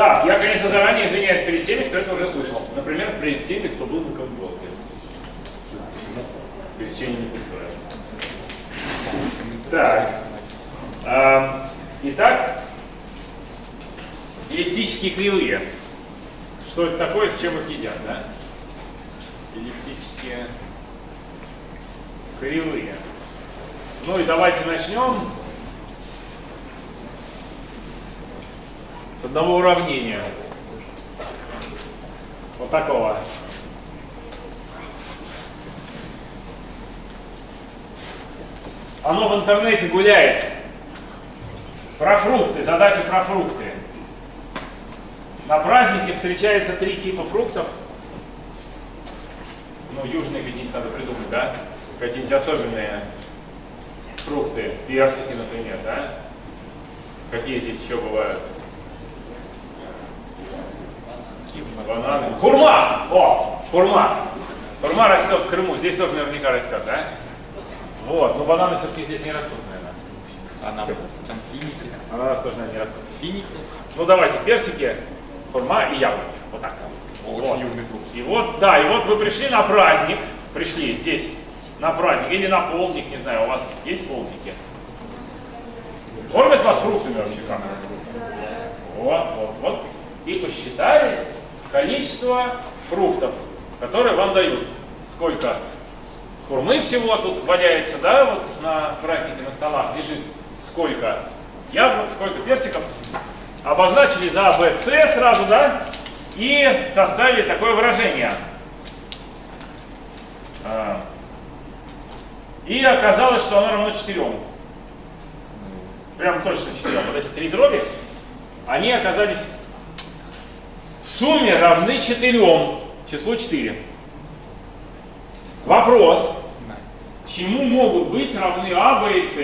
Так, я, конечно, заранее извиняюсь перед теми, кто это уже слышал. Например, перед теми, кто был на Камбоске. Пересечение не пустое. Так. Итак, эллиптические кривые. Что это такое, с чем их едят, да? Эллиптические кривые. Ну и давайте начнем с одного уравнения. Вот такого. Оно в интернете гуляет. Про фрукты, задача про фрукты. На празднике встречается три типа фруктов. Ну, южные какие-нибудь надо придумать, да? Какие-нибудь особенные фрукты, персики, например, да? Какие здесь еще бывают? Бананы. Хурма! О, хурма. Хурма растет в Крыму. Здесь тоже наверняка растет, да? Вот, но бананы все-таки здесь не растут, наверное. Ананас, там финики. Ананас тоже, наверное, не растут. Финики. Ну давайте, персики, хурма и яблоки. Вот так. Очень Вот. южный фрукт. И вот, да, и вот вы пришли на праздник, пришли здесь на праздник или на полдник, не знаю, у вас есть полдники? Кормят вас фруктами вообще как? Вот, вот, вот. И посчитали количество фруктов, которые вам дают. Сколько хурмы всего тут валяется, да, вот на празднике на столах лежит. Сколько яблок, сколько персиков. Обозначили за Б, С сразу, да, и составили такое выражение. А, И оказалось, что оно равно 4. Прям точно 4. Вот эти три дроби, они оказались сумме равны 4. Числу 4. Вопрос. Чему могут быть равны А, Б и С,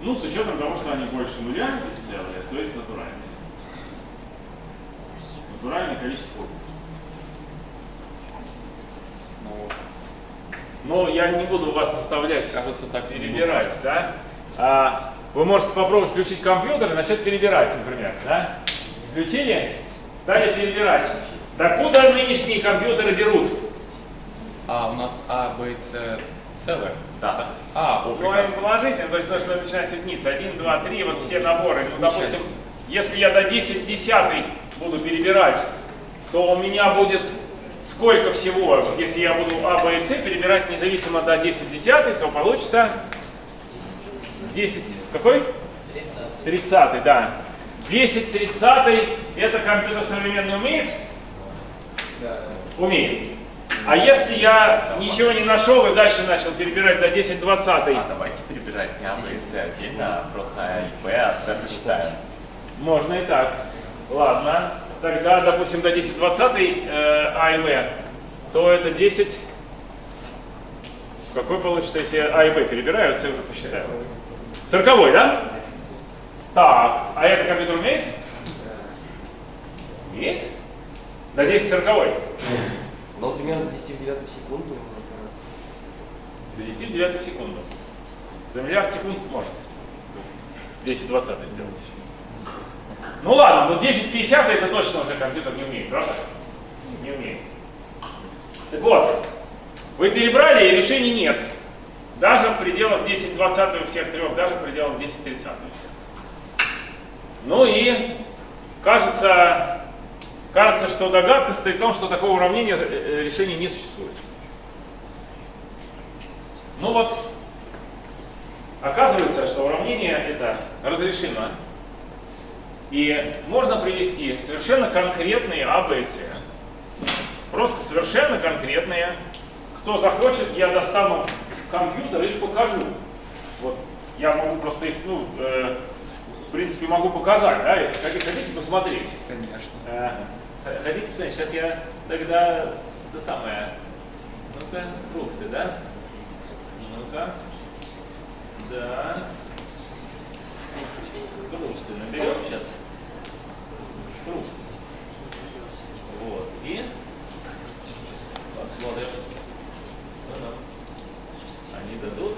ну, с учетом того, что они больше нуля или целые, то есть натуральные. Натуральное количество. Ну, Но я не буду вас заставлять кажется, так перебирать, да? А, вы можете попробовать включить компьютер и начать перебирать, например, да? Включили? Стали перебирать. Докуда нынешние компьютеры берут? А, у нас А, Б, С целое? Да. А, о, Ну, прекрасно. они положительные, то есть нужно начинать соединиться. 1, 2, 3, вот все наборы. Ну, допустим, если я до 10 десятый буду перебирать, то у меня будет сколько всего? Если я буду А, Б и С перебирать независимо до 10 десятый, то получится 10, какой? 30, да. 10 30 это компьютер современный умеет? Умеет. А если я ничего не нашел и дальше начал перебирать до 10 20 А давайте перебирать не А, С отдельно, а просто А и Б, а С посчитаем. Можно и так. Ладно. Тогда, допустим, до 10 20 э, А и В, то это 10. Какой получится, если А и Б перебираю, С уже посчитаю? 40, да? Так, а это компьютер умеет? Умеет? До 10 40. Ну, примерно 10 в 9 секунду. До 10 9 секунду. За миллиард секунд может. 10 20 сделать. Ну ладно, но 10 50 это точно уже компьютер не умеет, правда? Не умеет. Так вот, вы перебрали и решений нет. Даже в пределах 10 20 у всех трех, даже в пределах 10 30 у всех. Ну и кажется, кажется, что догадка стоит в том, что такого уравнения э, э, решения не существует. Ну вот, оказывается, что уравнение это разрешимо. И можно привести совершенно конкретные А, Б С. Просто совершенно конкретные. Кто захочет, я достану компьютер и их покажу. Вот я могу просто их, ну, э, в принципе, могу показать, да, если хотите, посмотреть. Конечно. Э, х- Хотите посмотреть? Сейчас я тогда это самое. Ну-ка, фрукты, да? Ну-ка. Да. Фрукты наберем сейчас. Фрукты. Вот. И посмотрим, что нам они дадут.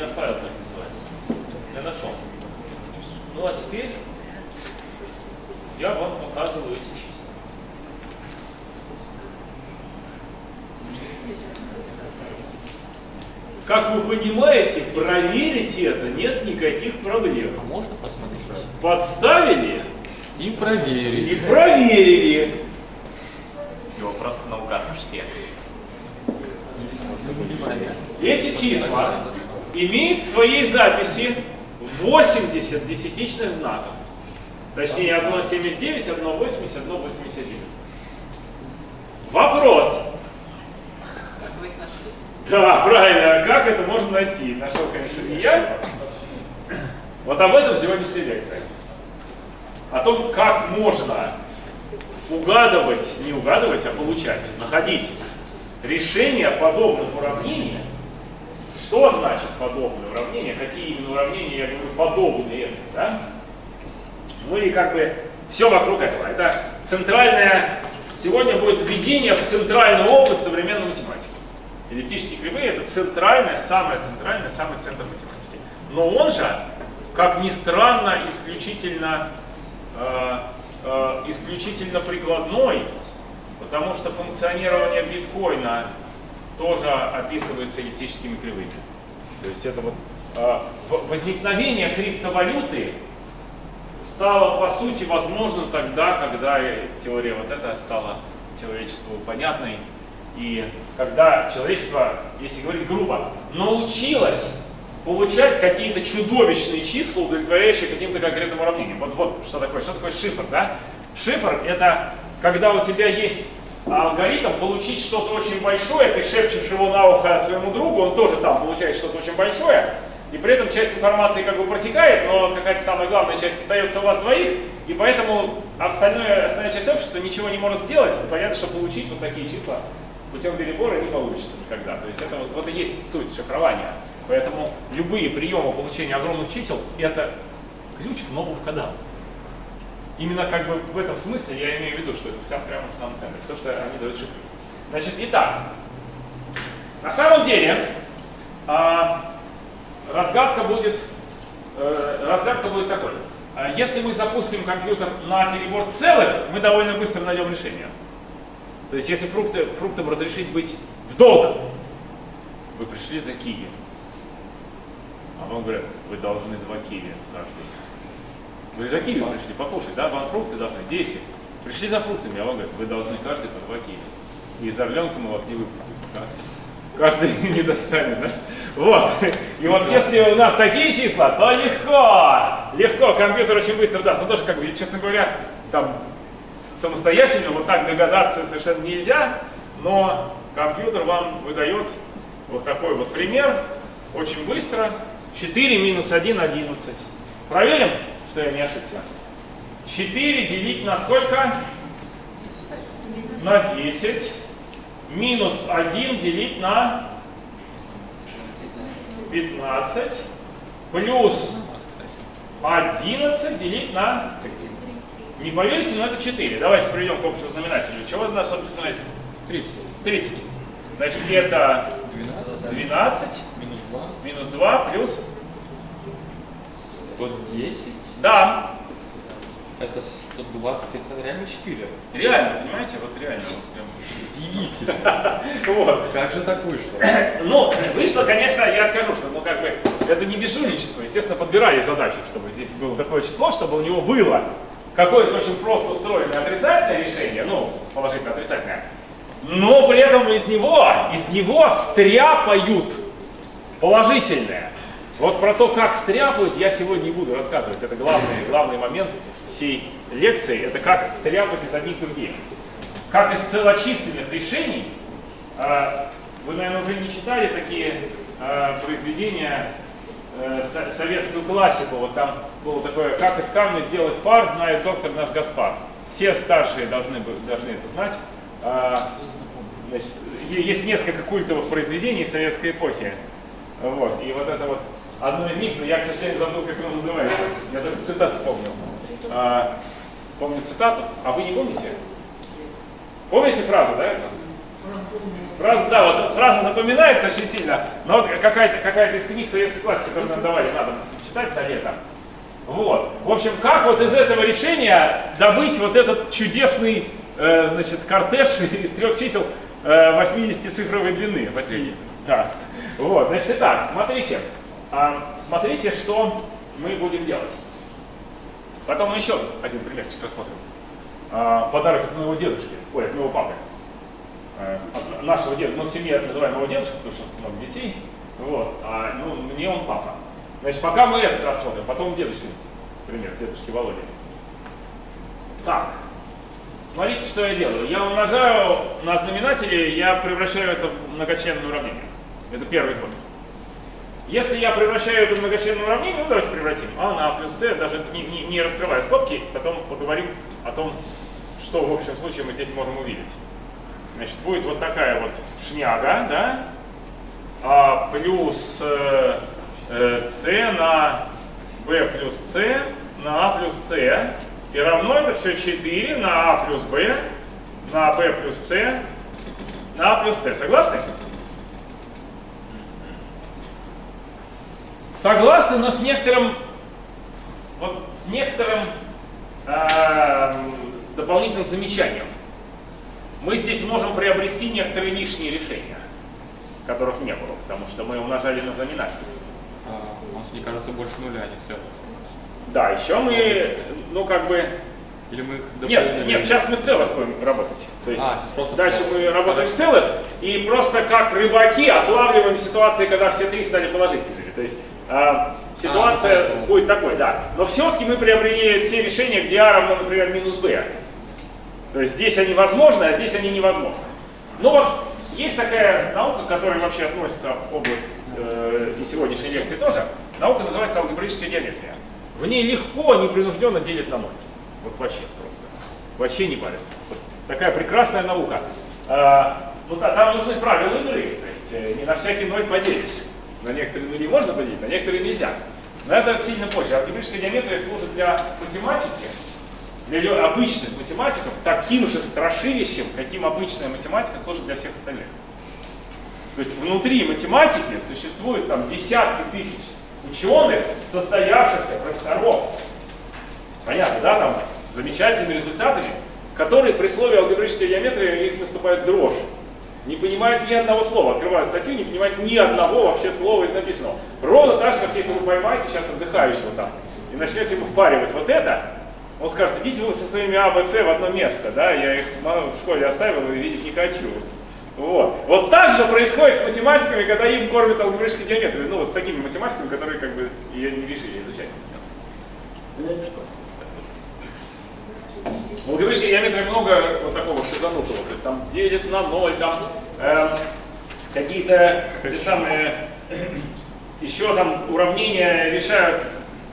Меня файл так называется. Я нашел. Ну а теперь я вам показываю эти числа. Как вы понимаете, проверить это нет никаких проблем. А можно посмотреть? Подставили И и проверить. проверили. Его просто наугад шпек. Эти числа имеют в своей записи 80 десятичных знаков. Точнее, 1,79, 1,80, 1,81. Вопрос. Да, правильно. А как это можно найти? Нашел, конечно, не я. Вот об этом сегодняшняя лекция. О том, как можно угадывать, не угадывать, а получать, находить решения подобных уравнений. Что значит подобные уравнения? Какие именно уравнения, я говорю, подобные этому, да? Ну и как бы все вокруг этого. Это центральная, сегодня будет введение в центральную область современной математики. Эллиптические кривые это центральная, самая центральная, самый центр математики. Но он же, как ни странно, исключительно, э, э, исключительно прикладной, потому что функционирование биткоина тоже описывается эллиптическими кривыми. То есть это вот в- возникновение криптовалюты стало по сути возможно тогда, когда теория вот эта стала человечеству понятной. И когда человечество, если говорить грубо, научилось получать какие-то чудовищные числа, удовлетворяющие каким-то конкретным уравнениям. Вот, вот что такое, что такое шифр, да? Шифр это когда у тебя есть алгоритм получить что-то очень большое, ты шепчешь его на ухо своему другу, он тоже там получает что-то очень большое, и при этом часть информации как бы протекает, но какая-то самая главная часть остается у вас двоих, и поэтому остальное, остальная часть общества ничего не может сделать. Понятно, что получить вот такие числа путем перебора не получится никогда. То есть это вот, вот и есть суть шифрования. Поэтому любые приемы получения огромных чисел – это ключ к новым входам. Именно как бы в этом смысле я имею в виду, что это вся прямо в самом центре, то, что они дают шифры. Значит, итак, на самом деле а, разгадка будет, э, разгадка будет такой. А, Если мы запустим компьютер на перебор целых, мы довольно быстро найдем решение. То есть если фрукты, фруктам разрешить быть в долг, вы пришли за киви. А вам говорят, вы должны два киви каждый. Вы за киви пришли покушать, да? Вам фрукты должны, 10. Пришли за фруктами, а вам говорят, вы должны каждый по два киви. И орленка мы вас не выпустим. да? Каждый не достанет, да? Вот. И вот если у нас такие числа, то легко. Легко, компьютер очень быстро даст. Но тоже, как бы, честно говоря, там самостоятельно вот так догадаться совершенно нельзя, но компьютер вам выдает вот такой вот пример, очень быстро. 4 минус 1, 11. Проверим, что я не ошибся. 4 делить на сколько? На 10. Минус 1 делить на 15. Плюс 11 делить на... Не поверите, но это 4. Давайте приведем к общему знаменателю. Чего у нас общий знаменатель? 30. 30. Значит, это 12. 12 Минус 2. минус 2 плюс... 110. Да, Это 120, это реально 4. реально, понимаете, вот реально. Вот прям. Удивительно. Вот. Как же так вышло? Ну, вышло, конечно, я скажу, что ну, как бы, это не безжульничество. Естественно, подбирали задачу, чтобы здесь было такое число, чтобы у него было какое-то очень просто устроенное отрицательное решение, ну, положительно отрицательное, но при этом из него, из него стряпают положительное. Вот про то, как стряпают, я сегодня не буду рассказывать. Это главный, главный момент всей лекции. Это как стряпать из одних других. Как из целочисленных решений, а, вы, наверное, уже не читали такие а, произведения, э, со- советскую классику. Вот там было такое, как из камня сделать пар, знает доктор наш Гаспар. Все старшие должны, должны это знать. А, значит, есть несколько культовых произведений советской эпохи. Вот. И вот это вот одно из них, но я, к сожалению, забыл, как оно называется. Я только цитату помню. А, помню цитату, а вы не помните? Помните фразу, да? Фраза, да, вот фраза запоминается очень сильно, но вот какая-то какая из книг советской классики, которую нам давали, надо читать на лето. Вот. В общем, как вот из этого решения добыть вот этот чудесный, э, значит, кортеж из трех чисел э, 80-цифровой длины. 80, да. Вот, значит, итак, смотрите. А, смотрите, что мы будем делать. Потом мы еще один примерчик рассмотрим. А, подарок от моего дедушки, ой, от моего папы. Э, от нашего деда, ну в семье называем его дедушка, потому что много детей. Вот, а ну, мне он папа. Значит, пока мы этот рассмотрим, потом дедушки, пример, дедушки Володи. Так, смотрите, что я делаю. Я умножаю на знаменателе, я превращаю это в многочленное уравнение. Это первый ход. Если я превращаю это в многочленное уравнение, ну давайте превратим а на а плюс c, даже не, не, не раскрывая скобки, потом поговорим о том, что в общем случае мы здесь можем увидеть. Значит, будет вот такая вот шняга, да, а плюс э, c на b плюс c на a плюс c и равно это все 4 на a плюс b на b плюс c на a плюс c. Согласны? Согласны, но с некоторым, вот с некоторым э, дополнительным замечанием. Мы здесь можем приобрести некоторые лишние решения, которых не было, потому что мы умножали на знаменатель. А, у нас, мне кажется, больше нуля, не все. Да, еще мы, ну как бы, Или мы их нет, нет, сейчас мы целых будем работать. То есть А, дальше целых. мы работаем в Хорошо. целых и просто как рыбаки отлавливаем ситуации, когда все три стали положительными. То есть а, ситуация поэтому. будет такой, да. Но все-таки мы приобрели те решения, где А равно, например, минус b. То есть здесь они возможны, а здесь они невозможны. Ну вот есть такая наука, к которой вообще относится область э, и сегодняшней лекции тоже. Наука называется алгебраическая геометрия. В ней легко, непринужденно делить на ноль. Вот вообще просто. Вообще не парится. Такая прекрасная наука. А, ну да, там нужны правила игры. То есть э, не на всякий ноль поделишь. На некоторые нули можно поделить, на некоторые нельзя. Но это сильно позже. Алгебраическая геометрия служит для математики, для лё- обычных математиков таким же страшилищем, каким обычная математика служит для всех остальных. То есть внутри математики существует там десятки тысяч ученых, состоявшихся профессоров. Понятно, да, там с замечательными результатами, которые при слове алгебраической геометрии у них наступает дрожь. Не понимают ни одного слова, открывают статью, не понимают ни одного вообще слова из написанного. Ровно так же, как если вы поймаете сейчас отдыхающего там и начнете ему впаривать вот это, он скажет, идите вы со своими А, Б, С в одно место, да, я их в школе оставил и видеть не хочу. Вот. Вот так же происходит с математиками, когда им кормят алгебраической геометрией. Ну, вот с такими математиками, которые как бы ее не решили изучать. В алгебраической геометрии много вот такого шизанутого. То есть там делит на ноль, там эм, какие-то те самые еще там уравнения решают,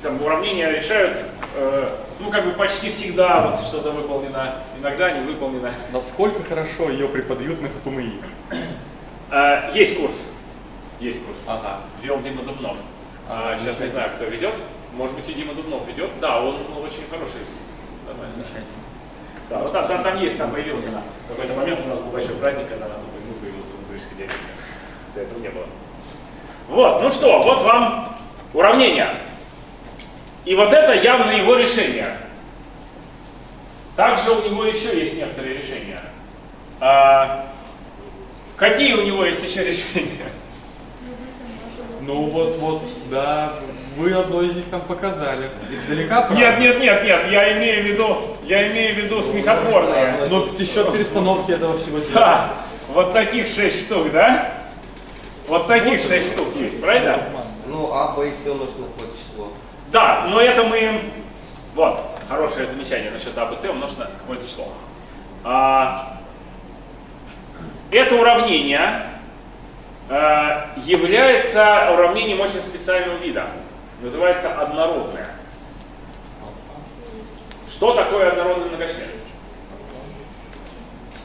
там уравнения решают, э, ну как бы почти всегда вот что-то выполнено, иногда не выполнено. Насколько хорошо ее преподают на ХПМИ? Э, есть курс, есть курс. Ага. Вел Дима Дубнов. А, А, сейчас не знаю, кто ведет. Может быть, и Дима Дубнов ведет. Да, он ну, очень хороший. Нормально. Да, вот там, там, там есть, там появился на какой-то момент у нас был большой праздник, когда на тут ну, появился в деревне. До этого не было. Вот, ну что, вот вам уравнение. И вот это явно его решение. Также у него еще есть некоторые решения. А, какие у него есть еще решения? Ну вот, вот, да, вы одно из них там показали. Издалека, правда? Нет, нет, нет, нет, я имею в виду, я имею в виду смехотворные. Но счет перестановки этого всего дела. Да, вот таких шесть штук, да? Вот таких шесть штук есть, правильно? Ну, А, Б и С умножить на какое число. Да, но это мы... Вот, хорошее замечание насчет А, Б, С умножить на какое-то число. А, это уравнение э, является уравнением очень специального вида. Называется однородное. Что такое однородный многочлен?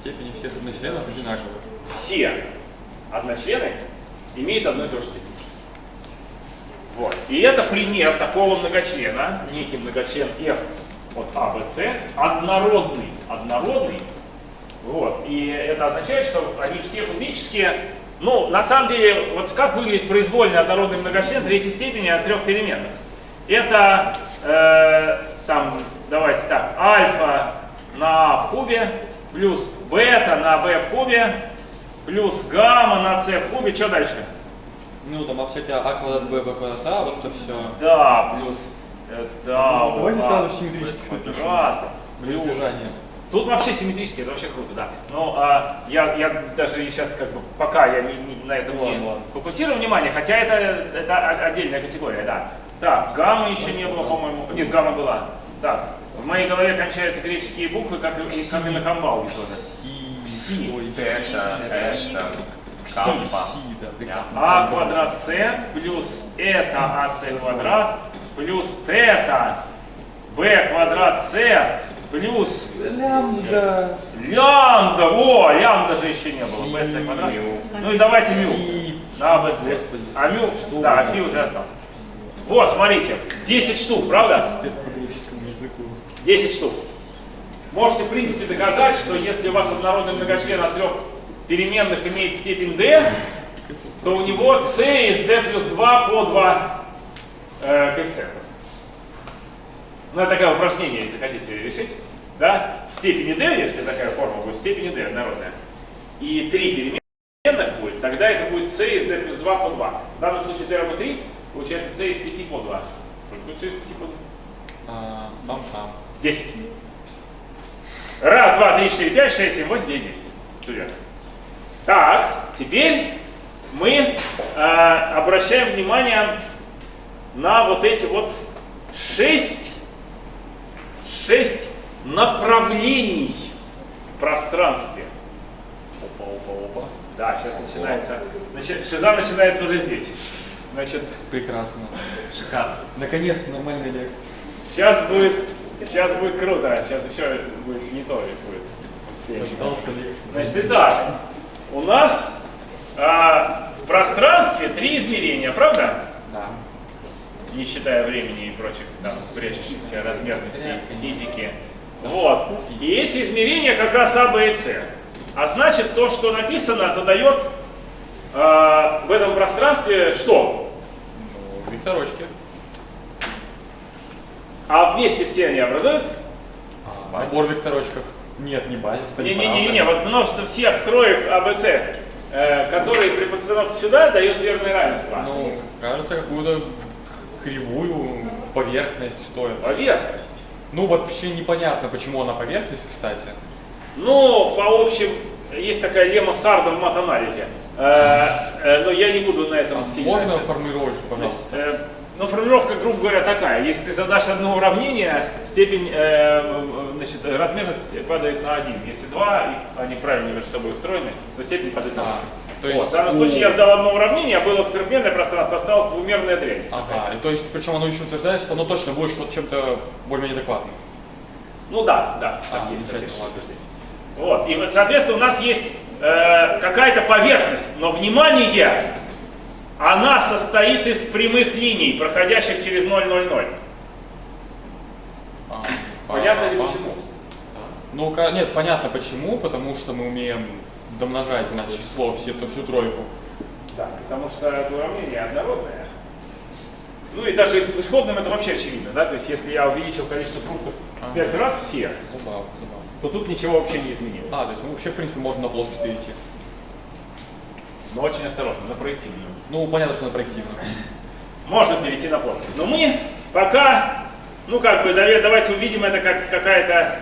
Степени всех одночленов одинаковые. все одночлены имеют одну и ту же степень. Вот. И это пример такого многочлена, некий многочлен f от А, Б, С, однородный, однородный, Вот. И это означает, что они все кубические. Ну, на самом деле, вот как выглядит произвольный однородный многочлен третьей степени от трех переменных? Это, э, там, давайте так, альфа на а в кубе, плюс бета на b в кубе, плюс гамма на c в кубе. Что дальше? Ну, там, а все эти а квадрат, б, б квадрат, а, вот это все. Да, плюс да, Ну, давайте а, сразу симметрически b напишем. квадрат, плюс. Тут вообще симметрически, это вообще круто, да. Но а, я, я даже сейчас как бы пока я не, не- на этом Ладно, не ладно. фокусирую внимание, хотя это, это отдельная категория, да. Так, гамма еще не было, по-моему. Нет, гамма была. Так, в моей голове кончаются греческие буквы, как и, как и на камбалге тоже. Си. Пси. Ой, Это, это, Кси. кампа. Да. А квадрат с плюс это АС квадрат плюс тета b квадрат с плюс Лямбда. лямбда. О, лямбда же еще не было. bc квадрат. Ну и давайте мю. Bc. Господи. А мю, да, фи уже остался. Вот, смотрите, 10 штук, правда? Теперь по греческому языку. 10 штук. Можете, в принципе, доказать, что если у вас однородный многочлен от трех переменных имеет степень d, то у него c из d плюс 2 по 2 э, коэффициентов. Ну, это такое упражнение, если хотите решить. Да? Степени d, если такая форма будет, степени d однородная. И три переменных будет, тогда это будет c из d плюс 2 по 2. В данном случае d равно 3, получается c из 5 по 2. Что такое c из 5 по 2? А, Бам-бам. 10. Раз, два, три, четыре, пять, шесть, семь, восемь, девять, десять. Все верно. Так, теперь мы э, обращаем внимание на вот эти вот шесть, шесть направлений в пространстве. Опа, опа, опа. Да, сейчас начинается. Значит, шиза начинается уже здесь. Значит, Прекрасно. Шикарно. Наконец-то нормальная лекция. сейчас будет, сейчас будет круто. Сейчас еще будет не то будет. Лекции. Значит, итак, у нас а, в пространстве три измерения, правда? Да. Не считая времени и прочих там прячущихся размерностей из физики. Вот. И эти измерения как раз А, Б и С. А значит, то, что написано, задает а, в этом пространстве что? Ну, векторочки. А вместе все они образуют? Набор векторочков. Нет, не базис. Не-не-не, вот множество всех троек А, Б, С, э, которые при подстановке сюда дают верное равенство. Ну, кажется, какую-то кривую поверхность, что это. Поверхность. Ну, вообще непонятно, почему она поверхность, кстати. Ну, по общем, есть такая лемма Сарда в мат-анализе. Э, э, но я не буду на этом А сильно можно формулировочку, Значит, пожалуйста? э, ну, формулировка, грубо говоря, такая. Если ты задашь одно уравнение, степень, э, значит, размерность падает на 1. Если два, и они правильно между собой устроены, то степень падает на 1. А, то Вот, есть в данном у- случае я сдал одно уравнение, а было трехмерное пространство, осталось двумерная дрянь. Ага, и то есть, причем оно еще утверждает, что оно точно будет что-то чем-то более-менее адекватным. Ну да, да, так А, есть утверждение. Вот, и вот, соответственно, у нас есть э, какая-то поверхность, но внимание, она состоит из прямых линий, проходящих через 0, 0, 0. А, Понятно ли а, почему? Ну, нет, понятно почему, потому что мы умеем домножать на число все, всю тройку. Да, потому что это уравнение однородное. Ну и даже в исходном это вообще очевидно, да, то есть если я увеличил количество фруктов в 5 раз все, Забавно, забавно. то тут ничего вообще не изменилось. А, то есть мы вообще, в принципе, можем на плоскость перейти. Но очень осторожно, на проективную. Ну, понятно, что на проективно. можно перейти на плоскость. Но мы пока, ну как бы, давай- давайте увидим это как какая-то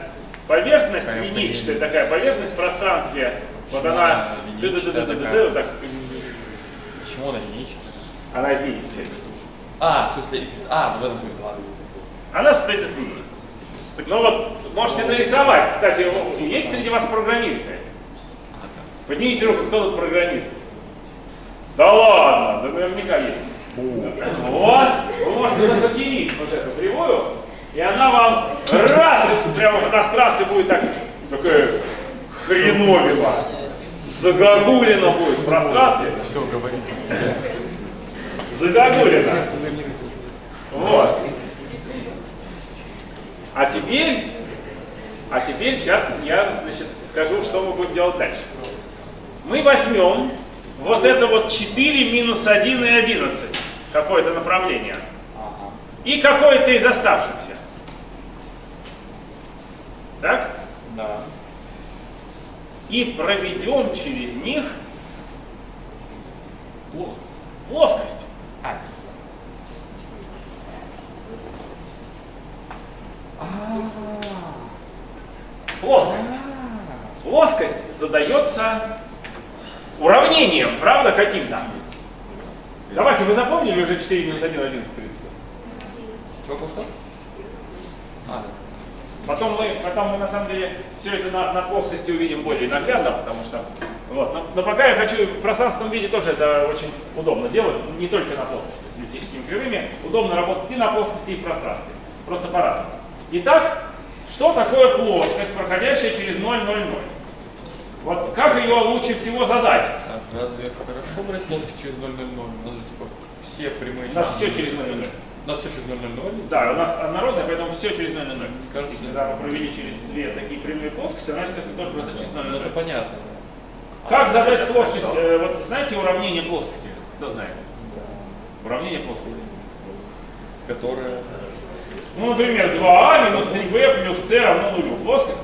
поверхность линейчатая, такая поверхность в пространстве. Вот она, она линейчатая вот так, Почему она единичная? она из состоит. А, в смысле, а, в этом смысле, ладно. Она состоит из линий. Ну вот, можете нарисовать. Кстати, есть среди вас программисты? Поднимите руку, кто тут программист? Да ладно, да наверняка есть. Вот, вы можете захакерить вот эту кривую, и она вам раз, прямо в пространстве будет так, такая хреновина. Загогулина будет в пространстве. Все, говорите. Загогулина. Вот. А теперь А теперь сейчас я значит, скажу, что мы будем делать дальше. Мы возьмем вот это вот 4 минус 1 и 11, какое-то направление, Ага. и какое-то из оставшихся. Так? Да. И проведем через них Плохо. плоскость. А. Плоскость. Плоскость задается уравнением, правда, каким-то? Давайте, вы запомнили уже 4 минус 1, 11, 30? Что, что, что? А, Потом мы, потом мы на самом деле все это на, на плоскости увидим более наглядно, потому что вот. Но, но пока я хочу в пространственном виде тоже это очень удобно делать, не только на плоскости с эллиптическими кривыми, удобно работать и на плоскости, и в пространстве, просто по-разному. Итак, что такое плоскость, проходящая через 0, 0, 0? Вот как ее лучше всего задать? так, разве хорошо брать плоскость через 0, 0, 0? У нас же типа все прямые... У нас все через 0, 0, 0. У нас все через 0, 0, 0? Да, у нас однородная, поэтому все через 0, 0, 0. Кажется, И когда мы провели через две такие прямые плоскости, она, естественно, тоже просто через 0, 0, Ну, это 0. понятно. Как задать плоскость? Э, вот знаете уравнение плоскости? Кто знает? Уравнение плоскости. Которая... Ну, например, 2а минус 3b плюс c равно нулю. Плоскость?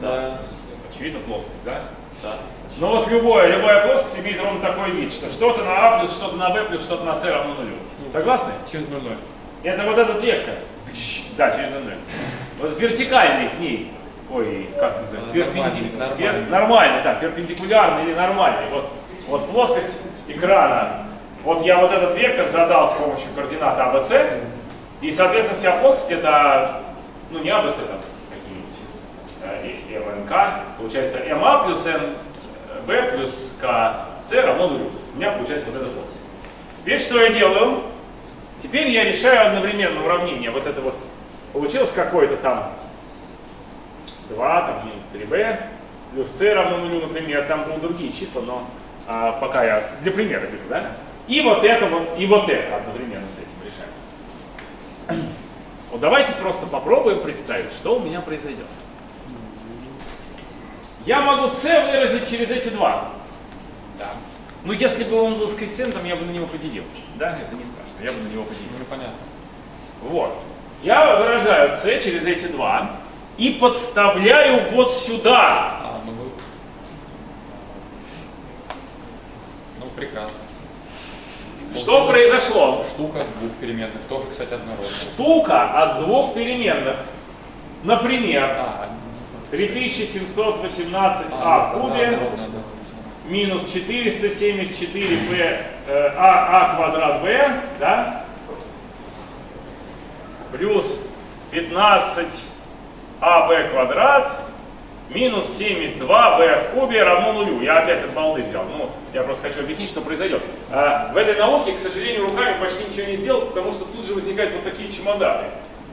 Да. Очевидно, плоскость, да? Да. Но вот любое, любая плоскость имеет ровно такой вид, что что-то на а плюс, что-то на b плюс, что-то на c равно нулю. Согласны? Через 0, 0. Это вот этот вектор. Да, через 0, 0. Вот вертикальный к ней. Ой, как называется? Нормальный, Перпенди- нормальный. пер- нормальный, да, перпендикулярный или нормальный. Вот, вот плоскость экрана. Вот я вот этот вектор задал с помощью координат АБЦ. И, соответственно, вся плоскость это, ну не АБЦ там МНК. Получается МА плюс НБ плюс КЦ равно нулю. У меня получается вот эта плоскость. Теперь что я делаю? Теперь я решаю одновременно уравнение. Вот это вот получилось какое-то там 2, там минус 3b, плюс c равно нулю, например. Там будут другие числа, но а, пока я для примера беру, да? И вот это вот, и вот это одновременно с этим решаем. Вот давайте просто попробуем представить, что у меня произойдет. Я могу c выразить через эти два. Да. Ну, если бы он был с коэффициентом, я бы на него поделил. Да, это не страшно, я бы на него поделил. Ну, понятно. Вот. Я выражаю c через эти два и подставляю вот сюда. А, ну вы... Ну, прекрасно. Что произошло? Штука двух переменных, тоже, кстати, однородная. Штука от двух переменных. Например, А, 3718а а, в кубе минус 474b э, а, а квадрат b, да? Плюс 15аб квадрат минус 72b в кубе равно нулю. Я опять от балды взял. Ну, я просто хочу объяснить, что произойдет. А, в этой науке, к сожалению, руками почти ничего не сделал, потому что тут же возникают вот такие чемоданы.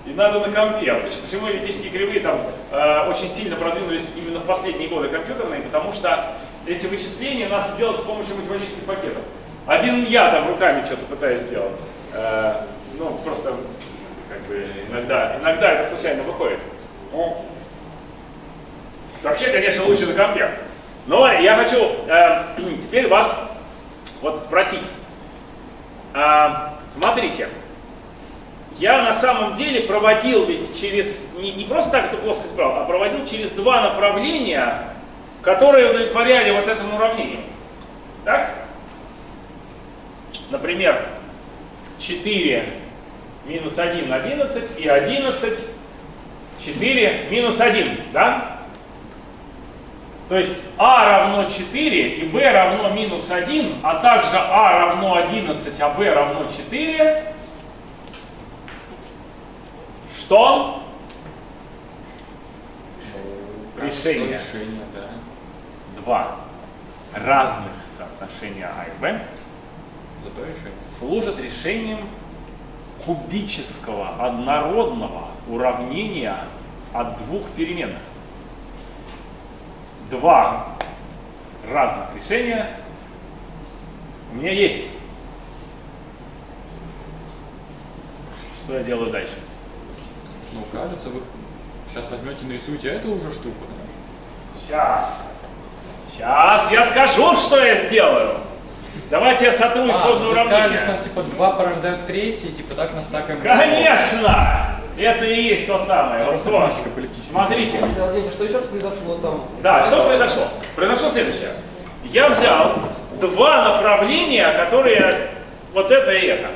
И надо на компе. А Почему- эллиптические кривые там э, очень сильно продвинулись именно в последние годы компьютерные? Потому что эти вычисления надо делать с помощью математических пакетов. Один я там руками что-то пытаюсь сделать. Э, ну, просто как бы иногда, иногда это случайно выходит. Ну, Вообще, конечно, лучше на компе. Но я хочу э, теперь вас вот спросить. А, смотрите, я на самом деле проводил ведь через, не, не просто так эту плоскость брал, а проводил через два направления, которые удовлетворяли вот этому уравнению. Так? Например, 4 минус 1, 11 и 11, 4 минус 1, да? То есть а равно 4 и b равно минус 1, а также а равно 11, а b равно 4. Что? Решение. Решение, да. Два разных соотношения а и решение. служат решением кубического однородного уравнения от двух переменных. Два разных решения у меня есть. Что я делаю дальше? Ну, кажется, вы Сейчас возьмете, нарисуете эту уже штуку. да? Сейчас. Сейчас я скажу, что я сделаю. Давайте я сотру А, ты скажешь, уравнение. что у нас типа два порождают третий, и типа так настакаем. Конечно! Это и есть то самое. Вот то. Смотрите. Подождите, что еще произошло там? Да, что произошло? Произошло следующее. Я взял два направления, которые вот это и это.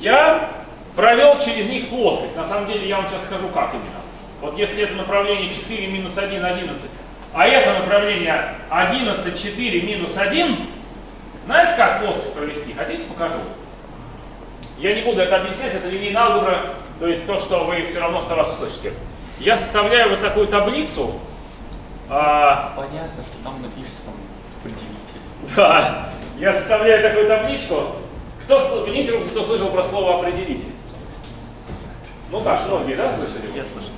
Я провел через них плоскость. На самом деле я вам сейчас скажу, как именно. Вот если это направление 4 минус 1, 11, а это направление 11, 4 минус 1, знаете, как плоскость провести? Хотите, покажу? Я не буду это объяснять, это линейная алгебра, то есть то, что вы все равно с вас услышите. Я составляю вот такую таблицу. а, Понятно, что там напишется там определитель. да, я составляю такую табличку. Кто, поднимите руку, кто слышал про слово определитель? Ну так, многие, да, слышали? Я слышал.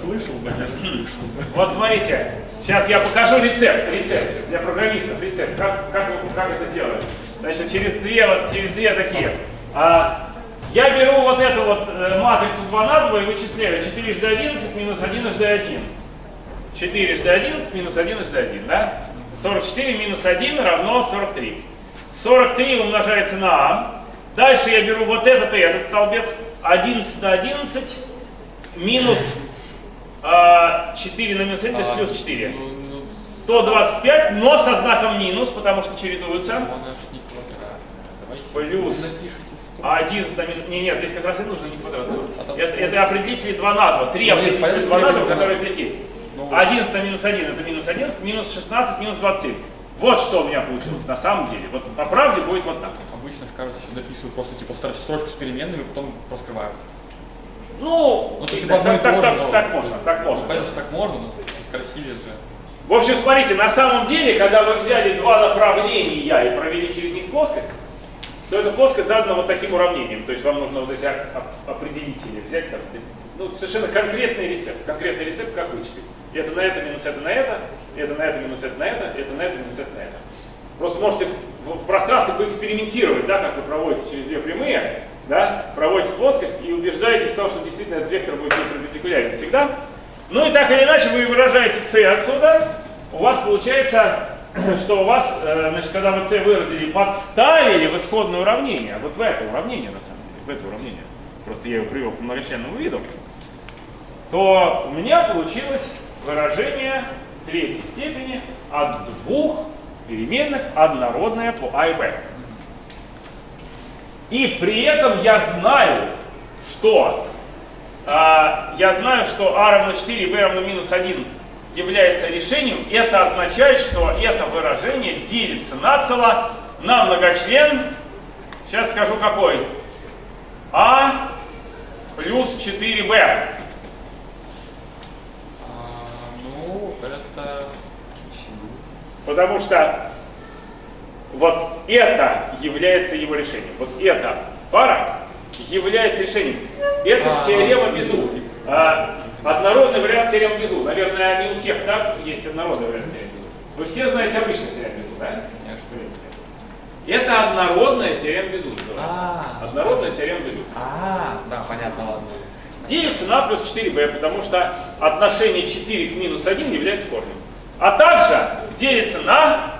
Слышал, конечно, слышал. Вот смотрите, сейчас я покажу рецепт, рецепт для программистов, рецепт, как, как, как это делать. Значит, через две, вот, через две такие. А, я беру вот эту вот э, матрицу 2 на 2 и вычисляю 4 жды 11 минус 1 жды 1. 4 жды 11 минус 1 жды 1, да? 44 минус 1 равно 43. 43 умножается на а. Дальше я беру вот этот и этот столбец. 11 на 11 минус а, 4 на минус 1, то есть А, плюс 4. Ну, ну, 125, но со знаком минус, потому что чередуются. Плюс напишите 100. А 11 на минус... Не, нет, здесь как раз и нужно не квадрат. А Это, это определители 2 на 2. Три Ну, определителя понятно, 2 на 2, понятно. которые здесь есть. Ну, 11 на минус 1 это минус 11, минус 16, минус 27. Вот что у меня получилось на самом деле. Вот по правде будет вот так. Обычно, кажется, что дописывают просто типа стро- строчку с переменными, потом раскрывают. Ну, Ну, то типа так, так, же, так, но- так можно, так можно. Понятно, что так можно, но красивее же. В общем, смотрите, на самом деле, когда вы взяли два направления и провели через них плоскость, то эта плоскость задана вот таким уравнением. То есть вам нужно вот эти оп- оп- определители взять, там, ну, совершенно конкретный рецепт. Конкретный рецепт, как вычислить. Это на это минус это на это, это на это минус это на это, это на это минус это на это. Просто можете в, в пространстве поэкспериментировать, да, как вы проводите через две прямые, да, проводите плоскость и убеждаетесь в том, что действительно этот вектор будет перпендикулярен всегда. Ну и так или иначе вы выражаете c отсюда, у вас получается, что у вас, э, значит, когда вы c выразили, подставили в исходное уравнение, вот в это уравнение на самом деле, в это уравнение, просто я его привел к многочленному виду, то у меня получилось выражение третьей степени от двух переменных однородное по а и b. И при этом я знаю, что а, я знаю, что а равно 4, b равно минус 1 является решением. Это означает, что это выражение делится нацело на многочлен. Сейчас скажу какой. а плюс 4b. А, ну, это... Потому что вот это является его решением. Вот эта пара является решением. Это А, теорема ну, Безу. А, однородный вариант теоремы Безу. Наверное, не у всех так есть однородный вариант теоремы Безу. Вы все знаете обычную теорему Безу, да? Конечно. В принципе. Это однородная теорема Безу называется. А. Однородная теорема Безу. А, да, понятно, ладно. Делится на плюс 4b, потому что отношение 4 к минус 1 является корнем. А также делится на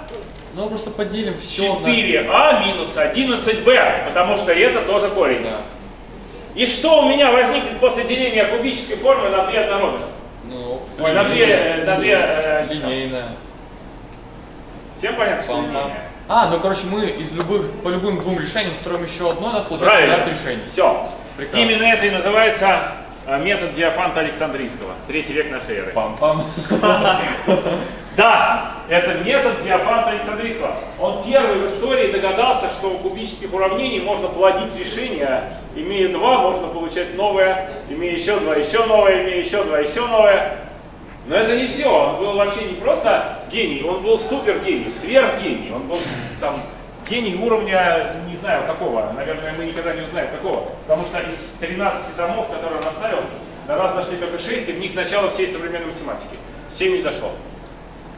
Ну, просто поделим все 4а минус 11b, потому что это тоже корень. Да. И что у меня возникнет после деления кубической формы на две однородных? Ну, Ой, на две, э, на две, э, линейная. Всем понятно, что линейная? А, ну короче, мы из любых, по любым двум решениям строим еще одно, у нас получается Правильно. решений. Все. Прекрасно. Именно это и называется э, метод Диофанта Александрийского, третий век нашей эры. Пам-пам. Да, это метод Диофанта Александрийского. Он первый в истории догадался, что у кубических уравнений можно плодить решения. Имея два, можно получать новое, имея еще два, еще новое, имея еще два, еще новое. Но это не все. Он был вообще не просто гений, он был супер гений, сверхгений. Он был там гений уровня, не знаю какого, наверное, мы никогда не узнаем какого. Потому что из 13 томов, которые он оставил, до нас дошли только 6, и в них начало всей современной математики. 7 не дошло.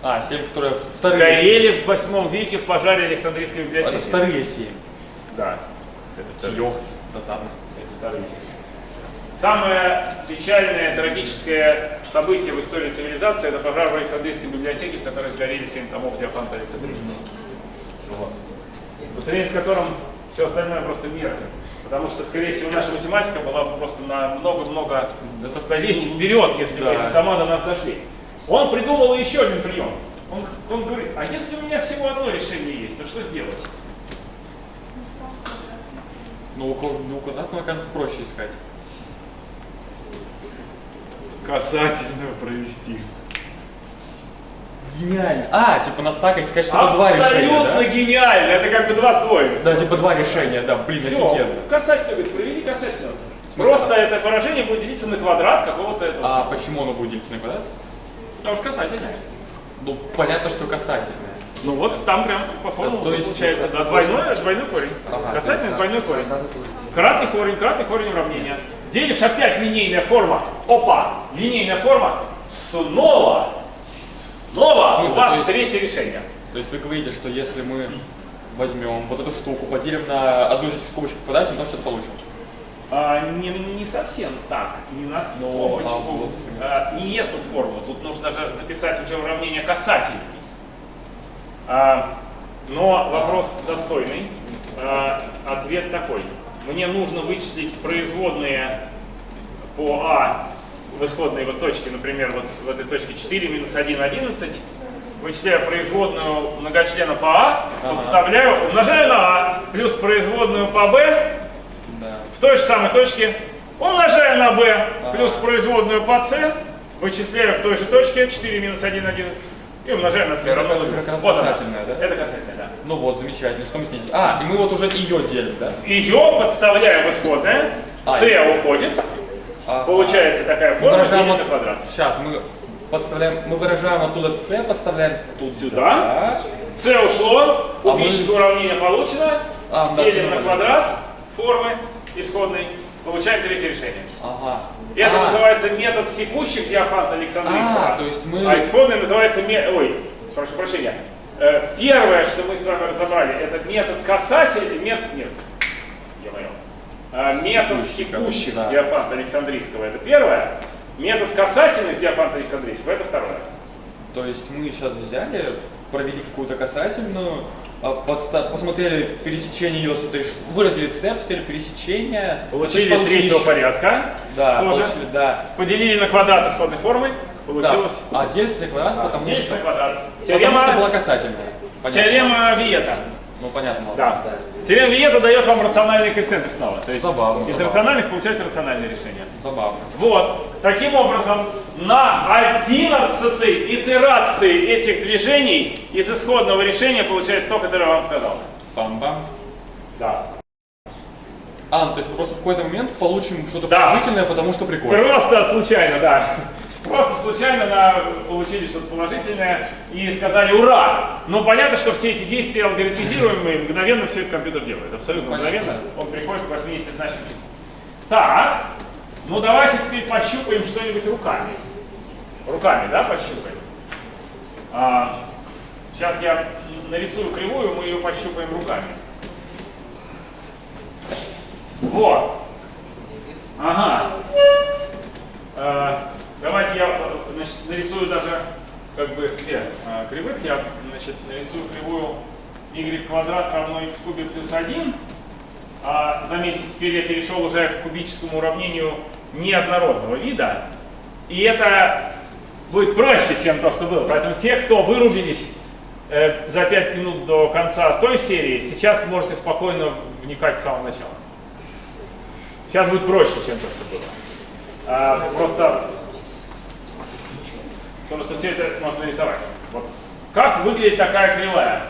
А, семь, которые вторые. Сгорели в восьмом веке в пожаре Александрийской библиотеки. Это вторые семь. Да. Это вторые. Это вторые семь. Самое печальное, трагическое событие в истории цивилизации это пожар в Александрийской библиотеке, в которой сгорели 7 томов Диофанта Александрийского. Вот. По сравнению с которым все остальное просто меркнет. Потому что, скорее всего, наша математика была бы просто на много-много столетий вперед, если бы Да. эти дома до нас дошли. Он придумал еще один прием. Он, он говорит, а если у меня всего одно решение есть, то что сделать? Ну, ну, квадратного, кажется, проще искать. Касательную провести. Гениально. А, типа настакать, сказать, что это два решения, Абсолютно гениально! Это как бы два ствоя. да? Да, типа два решения, да, блин, Все, офигенно. касательную, говорит, проведи касательную. смысле? Просто это поражение будет делиться на квадрат какого-то этого. А самого. почему оно будет делиться на квадрат? Потому что касательное. Ну, понятно, что касательное. Ну вот там прям по То есть получается, да, двойной, двойной корень. Ага. Касательный двойной корень. Кратный корень, кратный корень уравнения. Делишь опять линейная форма. Опа! Линейная форма. Снова, снова В у вас То третье решение. То есть вы говорите, что если мы возьмем вот эту штуку, поделим на одну из этих скобочек квадрате, мы что-то получим. А, не, не совсем так, не на Ну, скобочку, а вот, а, не эту форму. Тут нужно же записать уже уравнение касательный. А, но вопрос достойный. А, ответ такой. Мне нужно вычислить производные по А в исходной вот точке, например, вот в этой точке 4 минус 1, 11. Вычисляю производную многочлена по А, Ага. подставляю, умножаю на А, плюс производную по Б, Да. в той же самой точке умножаю на Ага. плюс производную по c, вычисляю в той же точке 4 минус 1, 11 и умножаю на c. Это равно нулю. как раз Вот она. касательная, да? Это касательная, да. Ну вот, замечательно. Что мы с ней? А, и мы вот уже ее делим, да? Ее подставляю в исходное, А, c уходит, Ага. получается такая Мы форма делим на от- квадрат. Сейчас мы подставляем, мы выражаем оттуда c, подставляем тут Сюда. c ушло, А мы- кубическое уравнение получено, А, да, делим всё на квадрат формы исходной, получаем третье решение. Ага. Это А, называется метод секущих диафанта Александрийского. А, то есть мы- А исходный называется ме- Ой, прошу прощения. Э, Первое, что мы с вами разобрали, это метод касатель... Мет... Нет. Я понял. А, Метод Секущих, да. диафанта Александрийского это первое. Метод касательных диафанта Александрийского это второе. То есть мы сейчас взяли, провели какую-то касательную, а, посмотрели пересечение ее с этой, выразили c, посмотрели пересечение. Получили есть третьего порядка. Да, тоже. получили, да. Поделили на квадрат исходной формы. Получилось. Да. А делится на квадрат, потому Делить что, на квадрат. потому что была Теорема, касательная. Понятно. теорема Виета. Ну понятно. ладно. Да. Теорема Виета дает вам рациональные коэффициенты снова. То есть Забавно, из забавно. рациональных получаете рациональное решение. Забавно. Вот. Таким образом, на 11 итерации этих движений из исходного решения получается то, которое я вам сказал. Бам-бам. Да. А, ну, то есть мы просто в какой-то момент получим что-то Да. положительное, потому что прикольно. Просто случайно, да. Просто случайно на, получили что-то положительное и сказали «Ура!». Но понятно, что все эти действия алгоритмизируемые, мгновенно все это компьютер делает. Абсолютно Понятно. мгновенно. Он приходит к 80 значным числам. Так, ну давайте теперь пощупаем что-нибудь руками. Руками, да, пощупаем? А, сейчас я нарисую кривую, мы ее пощупаем руками. Вот. Ага. А, давайте я значит, нарисую даже как бы две а, кривых. Я значит, нарисую кривую y квадрат равно x кубе плюс 1. А, заметьте, теперь я перешел уже к кубическому уравнению неоднородного вида. И это будет проще, чем то, что было. Поэтому те, кто вырубились э, за 5 минут до конца той серии, сейчас можете спокойно вникать с самого начала. Сейчас будет проще, чем то, что было. А, просто потому что все это можно рисовать. Вот. Как выглядит такая кривая?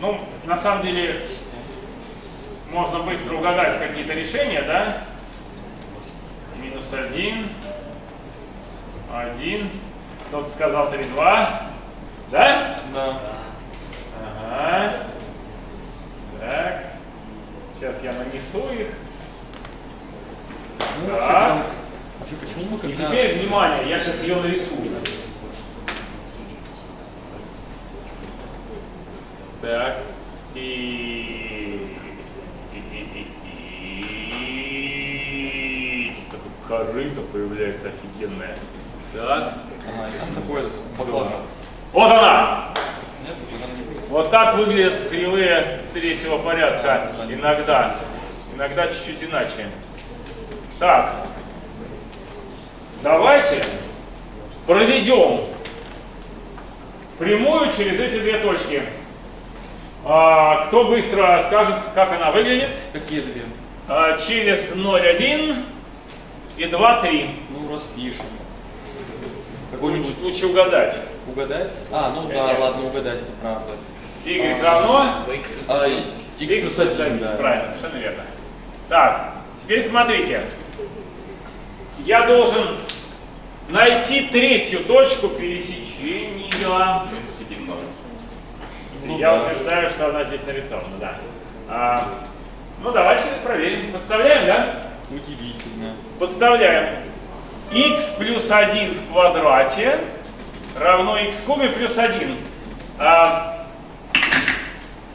Ну, на самом деле, можно быстро угадать какие-то решения, да? Минус один, один, кто-то сказал 3, 2, да? Да. Ага. Так. Сейчас я нанесу их. А? Так. И теперь, внимание, я сейчас ее нарисую. Так. И... Такое корыто появляется офигенное. Так. Вот она! Вот так выглядят кривые третьего порядка. Иногда. Иногда чуть-чуть иначе. Так. Давайте проведем прямую через эти две точки. А, кто быстро скажет, как она выглядит? Какие две? А, через 0,1 и 2,3. Ну, распишем. Какой-нибудь Лучше угадать. угадать? А, ну да, Конечно. ладно, угадать, это правда. Y равно А, x x плюс 1, да. Правильно, совершенно верно. Так, теперь смотрите. Я должен найти третью точку пересечения. Ну Я да. утверждаю, что она здесь нарисована, да. А, ну давайте проверим. Подставляем, да? Удивительно. Подставляем. x плюс 1 в квадрате равно x в кубе плюс 1. А,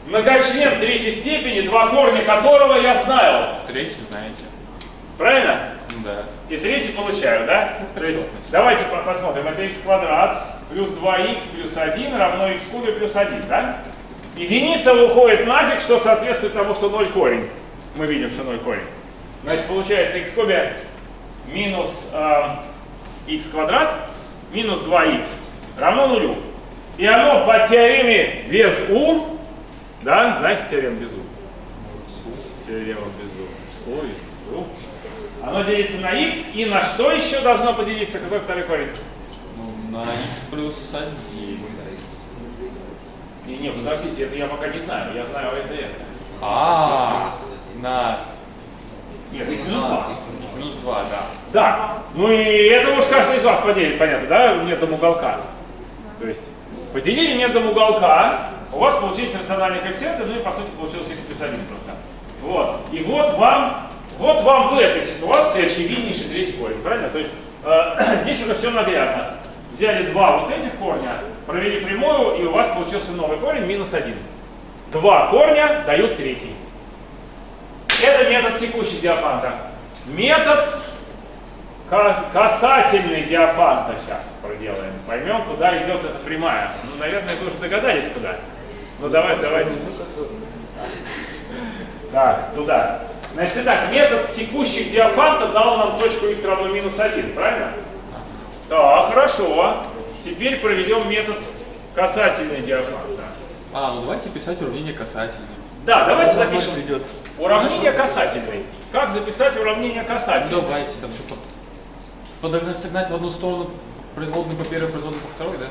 многочлен третьей степени, два корня которого я знаю. Третий знаете. Правильно? Да. И третий получаю, да? То есть давайте по- посмотрим. Это x квадрат плюс 2x плюс 1 равно x кубе плюс 1, да? Единица уходит нафиг, что соответствует тому, что 0 корень. Мы видим, что 0 корень. Значит, получается x кубе минус э, x квадрат минус 2x равно нулю. И оно по теореме без u, да, знаете теорему без u? Теорема без u. С u без u. Оно делится на x и на что еще должно поделиться? Какой второй корень? Ну, на x плюс 1. Не, не, подождите, это я пока не знаю. Я знаю это и это. А, на Нет, x минус 2. x минус 2, да. Да. Ну и это уж каждый из вас поделит, понятно, да, методом уголка. То есть поделили методом уголка, у вас получились рациональные коэффициенты, ну и по сути получилось x плюс 1 просто. Вот. И вот вам, вот вам в этой ситуации очевиднейший третий корень, правильно? То есть э, здесь уже все наглядно. Взяли два вот этих корня, провели прямую, и у вас получился новый корень минус 1. Два корня дают третий. Это метод секущий диафанта. Метод Ка- Касательный диафанта сейчас проделаем. Поймем, куда идет эта прямая. Ну, наверное, вы уже догадались, куда. Ну, давай, давайте. Так, туда. Значит, итак, метод секущих диафанта дал нам точку x равно минус 1, правильно? Так, хорошо. Теперь проведем метод касательный диафанта. А, ну давайте писать уравнение касательное. Да, давайте запишем. придет. Уравнение касательный. Как записать уравнение Ну, касательный? давайте там что-то подогнать, согнать в одну сторону производную по первой, производную по второй, да?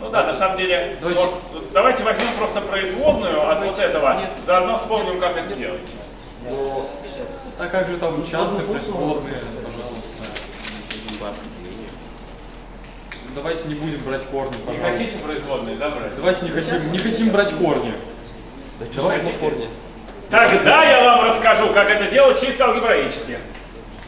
Ну да, на самом деле, Давайте- вот, давайте возьмем просто производную от вот этого, заодно вспомним, как это делать. Но А как же там частные производные, можно пожалуйста. Давайте не будем брать корни, Не пожалуйста. хотите производные, да, брать? Давайте не хотим, не хотим брать корни. давай хотите? на корне. Тогда я вам расскажу, как это делать чисто алгебраически.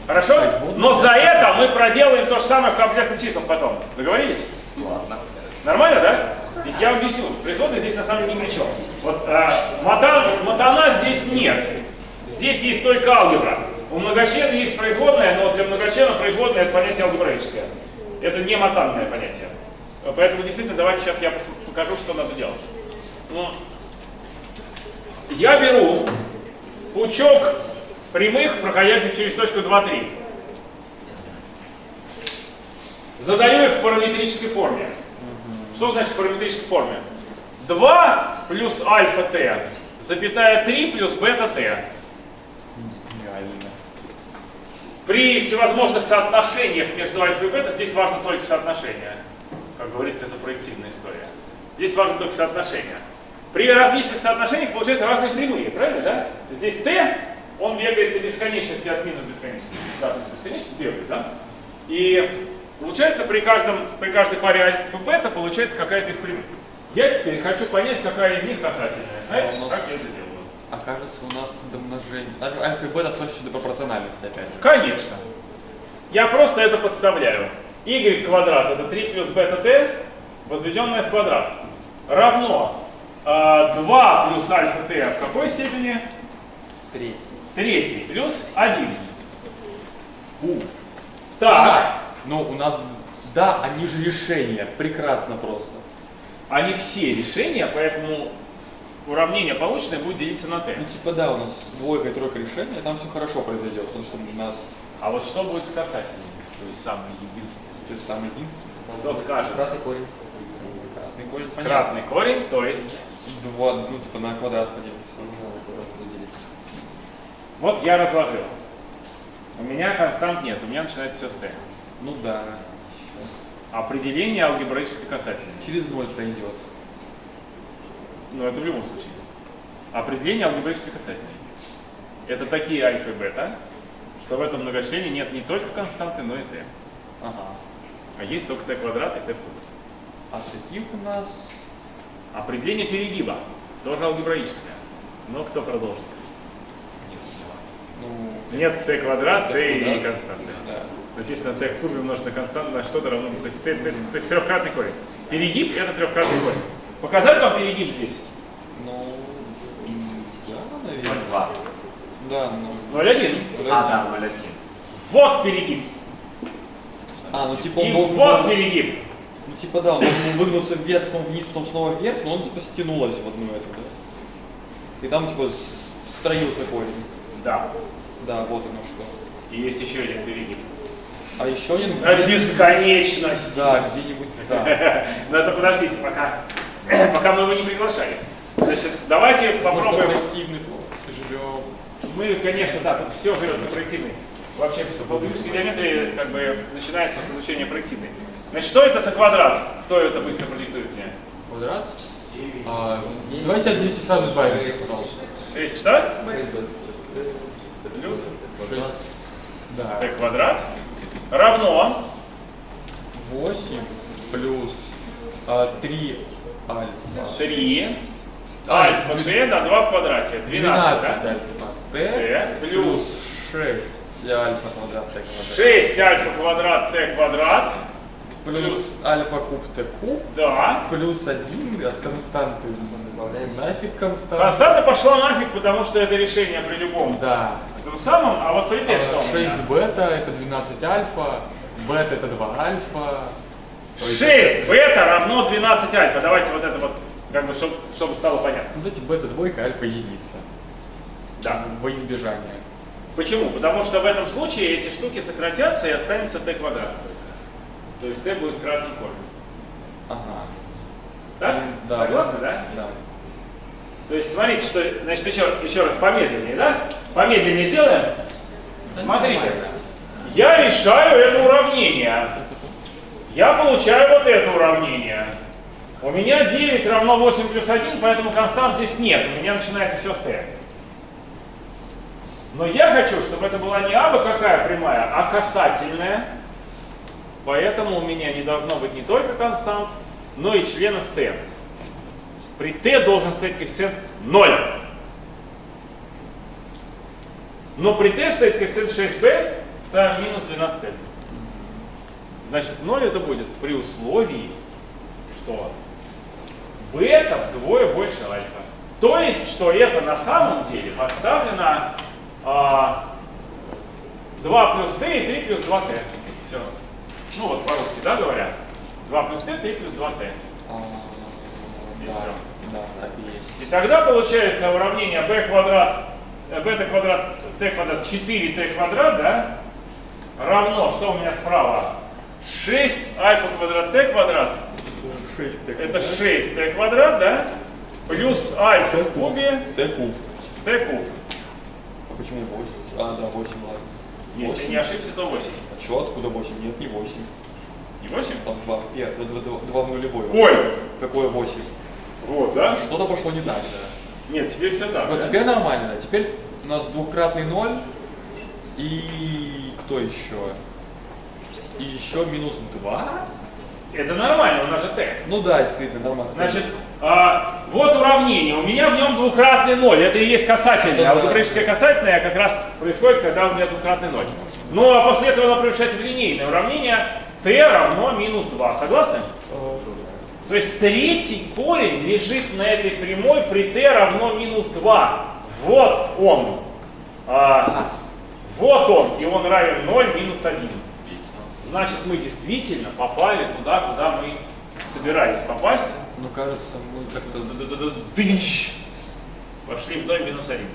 Хорошо? Но за это мы проделаем то же самое в комплексных числах потом. Договорились? Ладно. Нормально, да? То есть я вам объясню, производная здесь на самом деле ни при чем. Вот а, матан, матана здесь нет. Здесь есть только алгебра. У многочлена есть производная, но для многочлена производная это понятие алгебраическое. Это не матанное понятие. Поэтому действительно давайте сейчас я покажу, что надо делать. Ну, я беру пучок прямых, проходящих через точку 2, 3. Задаю их в параметрической форме. Что значит в параметрической форме? 2 плюс альфа t, запятая 3 плюс бета t. Реально. При всевозможных соотношениях между альфа и бета здесь важно только соотношение. Как говорится, это проективная история. Здесь важно только соотношение. При различных соотношениях получаются разные прямые, правильно, да? Здесь t, он бегает до бесконечности от минус бесконечности. Да, то есть бесконечность бегает, да? И получается при, каждом, при каждой паре альфа и бета получается какая-то из прямых. Я теперь хочу понять, какая из них касательная. Знаете, как я это делаю? Окажется, у нас домножение. Альфа альфа и бета сводятся до пропорциональности, опять же. Конечно. Я просто это подставляю. y квадрат это 3 плюс бета t, возведенное в квадрат, равно э, 2 плюс альфа t в какой степени? Третий. Третий плюс 1. У. Так, Ну, у нас, да, они же решения. Прекрасно просто. они все решения, поэтому уравнение полученное будет делиться на t. Ну, типа, да, у нас двойка и тройка решения, там все хорошо произойдет, потому что у нас, А вот что будет с касательным, то есть самый единственный? то есть, самый единственный. Кто скажет? Кратный корень. Кратный корень, понятно. Кратный корень, то есть... Два, ну, типа, на квадрат поделиться. Поделиться. Вот я разложил. У меня констант нет, у меня начинается все с t. Ну да. Определение алгебраической касательной. Через ноль пройдет. Ну, это в любом случае. Определение алгебраической касательной. Это такие альфа и бета, что в этом многочлене нет не только константы, но и t. Ага. А есть только t квадрат и t в кубе. А таких у нас... Определение перегиба тоже алгебраическое. Но кто продолжит? Ну, Нет t квадрат, t и константы. Да. Написано t в кубе умножить на константу на что-то равно. То есть, t- t- то есть трехкратный корень. Перегиб это трехкратный корень. Показать вам перегиб здесь? Ну, да, наверное. 0,2. Да, ну... 0,1. А, да, 0,1. Вот перегиб. А, ну типа он И должен вот был- перегиб. Ну типа да, он должен был выгнуться вверх, потом вниз, потом снова вверх, но он типа стянулось в одну эту, да? И там типа строился корень. Да. Да, вот оно что. И есть еще один перегиб. А еще один... Бесконечность. Да, где-нибудь, да. Но это подождите, пока, пока мы его не приглашали. Значит, давайте попробуем. проективный просто живем. Мы, конечно, да, тут все живет на проективной. Вообще, все по логической геометрии как бы начинается с изучения проективной. Значит, что это за квадрат? Кто это быстро продиктует мне? Квадрат? А, давайте от 9 сразу избавимся, пожалуйста. 6 что? Плюс Шесть. Да. t квадрат равно 8 плюс а, 3 альфа. 3 А, альфа t на 2 в квадрате. 12, 12 да? альфа T плюс 6 альфа квадрат t квадрат. 6 альфа квадрат t квадрат. Плюс альфа куб t куб. Да. Плюс 1 от константы. Добавляем нафиг константу. Константа пошла нафиг, потому что это решение при любом Да. том самом, а вот при t что у 6 меня? бета это 12 альфа. Бета это 2 альфа. То есть 6 бета равно 12 альфа. Давайте вот это вот, как бы, чтобы, чтобы стало понятно. Вот эти бета двойка, альфа единица. Да. Во избежание. Почему? Потому что в этом случае эти штуки сократятся и останется t квадрат. То есть t будет кратный корень. Ага. Так? Да. Согласны, да? Да. То есть смотрите, что, значит, еще, еще раз помедленнее, да? Помедленнее сделаем. Смотрите, я решаю это уравнение. Я получаю вот это уравнение. У меня 9 равно 8 плюс 1, поэтому констант здесь нет. У меня начинается все с t. Но я хочу, чтобы это была не абы какая прямая, а касательная. Поэтому у меня не должно быть не только констант, но и члена с t. При t должен стоять коэффициент 0. Но при t стоит коэффициент 6b, там минус 12t. Значит, 0 это будет при условии, что бета вдвое больше альфа. То есть, что это на самом деле подставлено а, 2 плюс t и 3 плюс 2t. Все. Ну вот по-русски, да, говорят? 2 плюс t, 3 плюс 2t. А, И да, всё. да, так и есть. И тогда получается уравнение b квадрат, э, бета квадрат, t квадрат, 4t квадрат, да, равно, что у меня справа? 6 альфа квадрат t квадрат, 6 это 6t квадрат, да, плюс альфа в кубе Т куб. t куб. А почему 8? А, да, 8, ладно. Если не ошибся, то 8. А чё, откуда 8? Нет, не 8. Не 8? Там 2 в первой, 2, в нулевой. Ой! Какое 8? Вот, да? Что-то пошло не так, да. Нет, теперь все так. Вот да? теперь нормально. Теперь у нас двукратный 0 и кто еще? И еще минус 2? Это нормально, у нас же t. Ну да, действительно, нормально. Значит, а, вот уравнение. У меня в нем двукратный ноль. Это и есть касательное. Да-да. Алгебраическое касательное как раз происходит, когда у меня двукратный ноль. Ну а после этого оно превращается в линейное уравнение t равно минус 2. Согласны? То есть третий корень лежит на этой прямой при t равно минус 2. Вот он. А, вот он. И он равен 0 минус 1. Значит мы действительно попали туда, куда мы собирались попасть. Ну, кажется, мы как-то... Дыщ! Пошли вдоль минус один.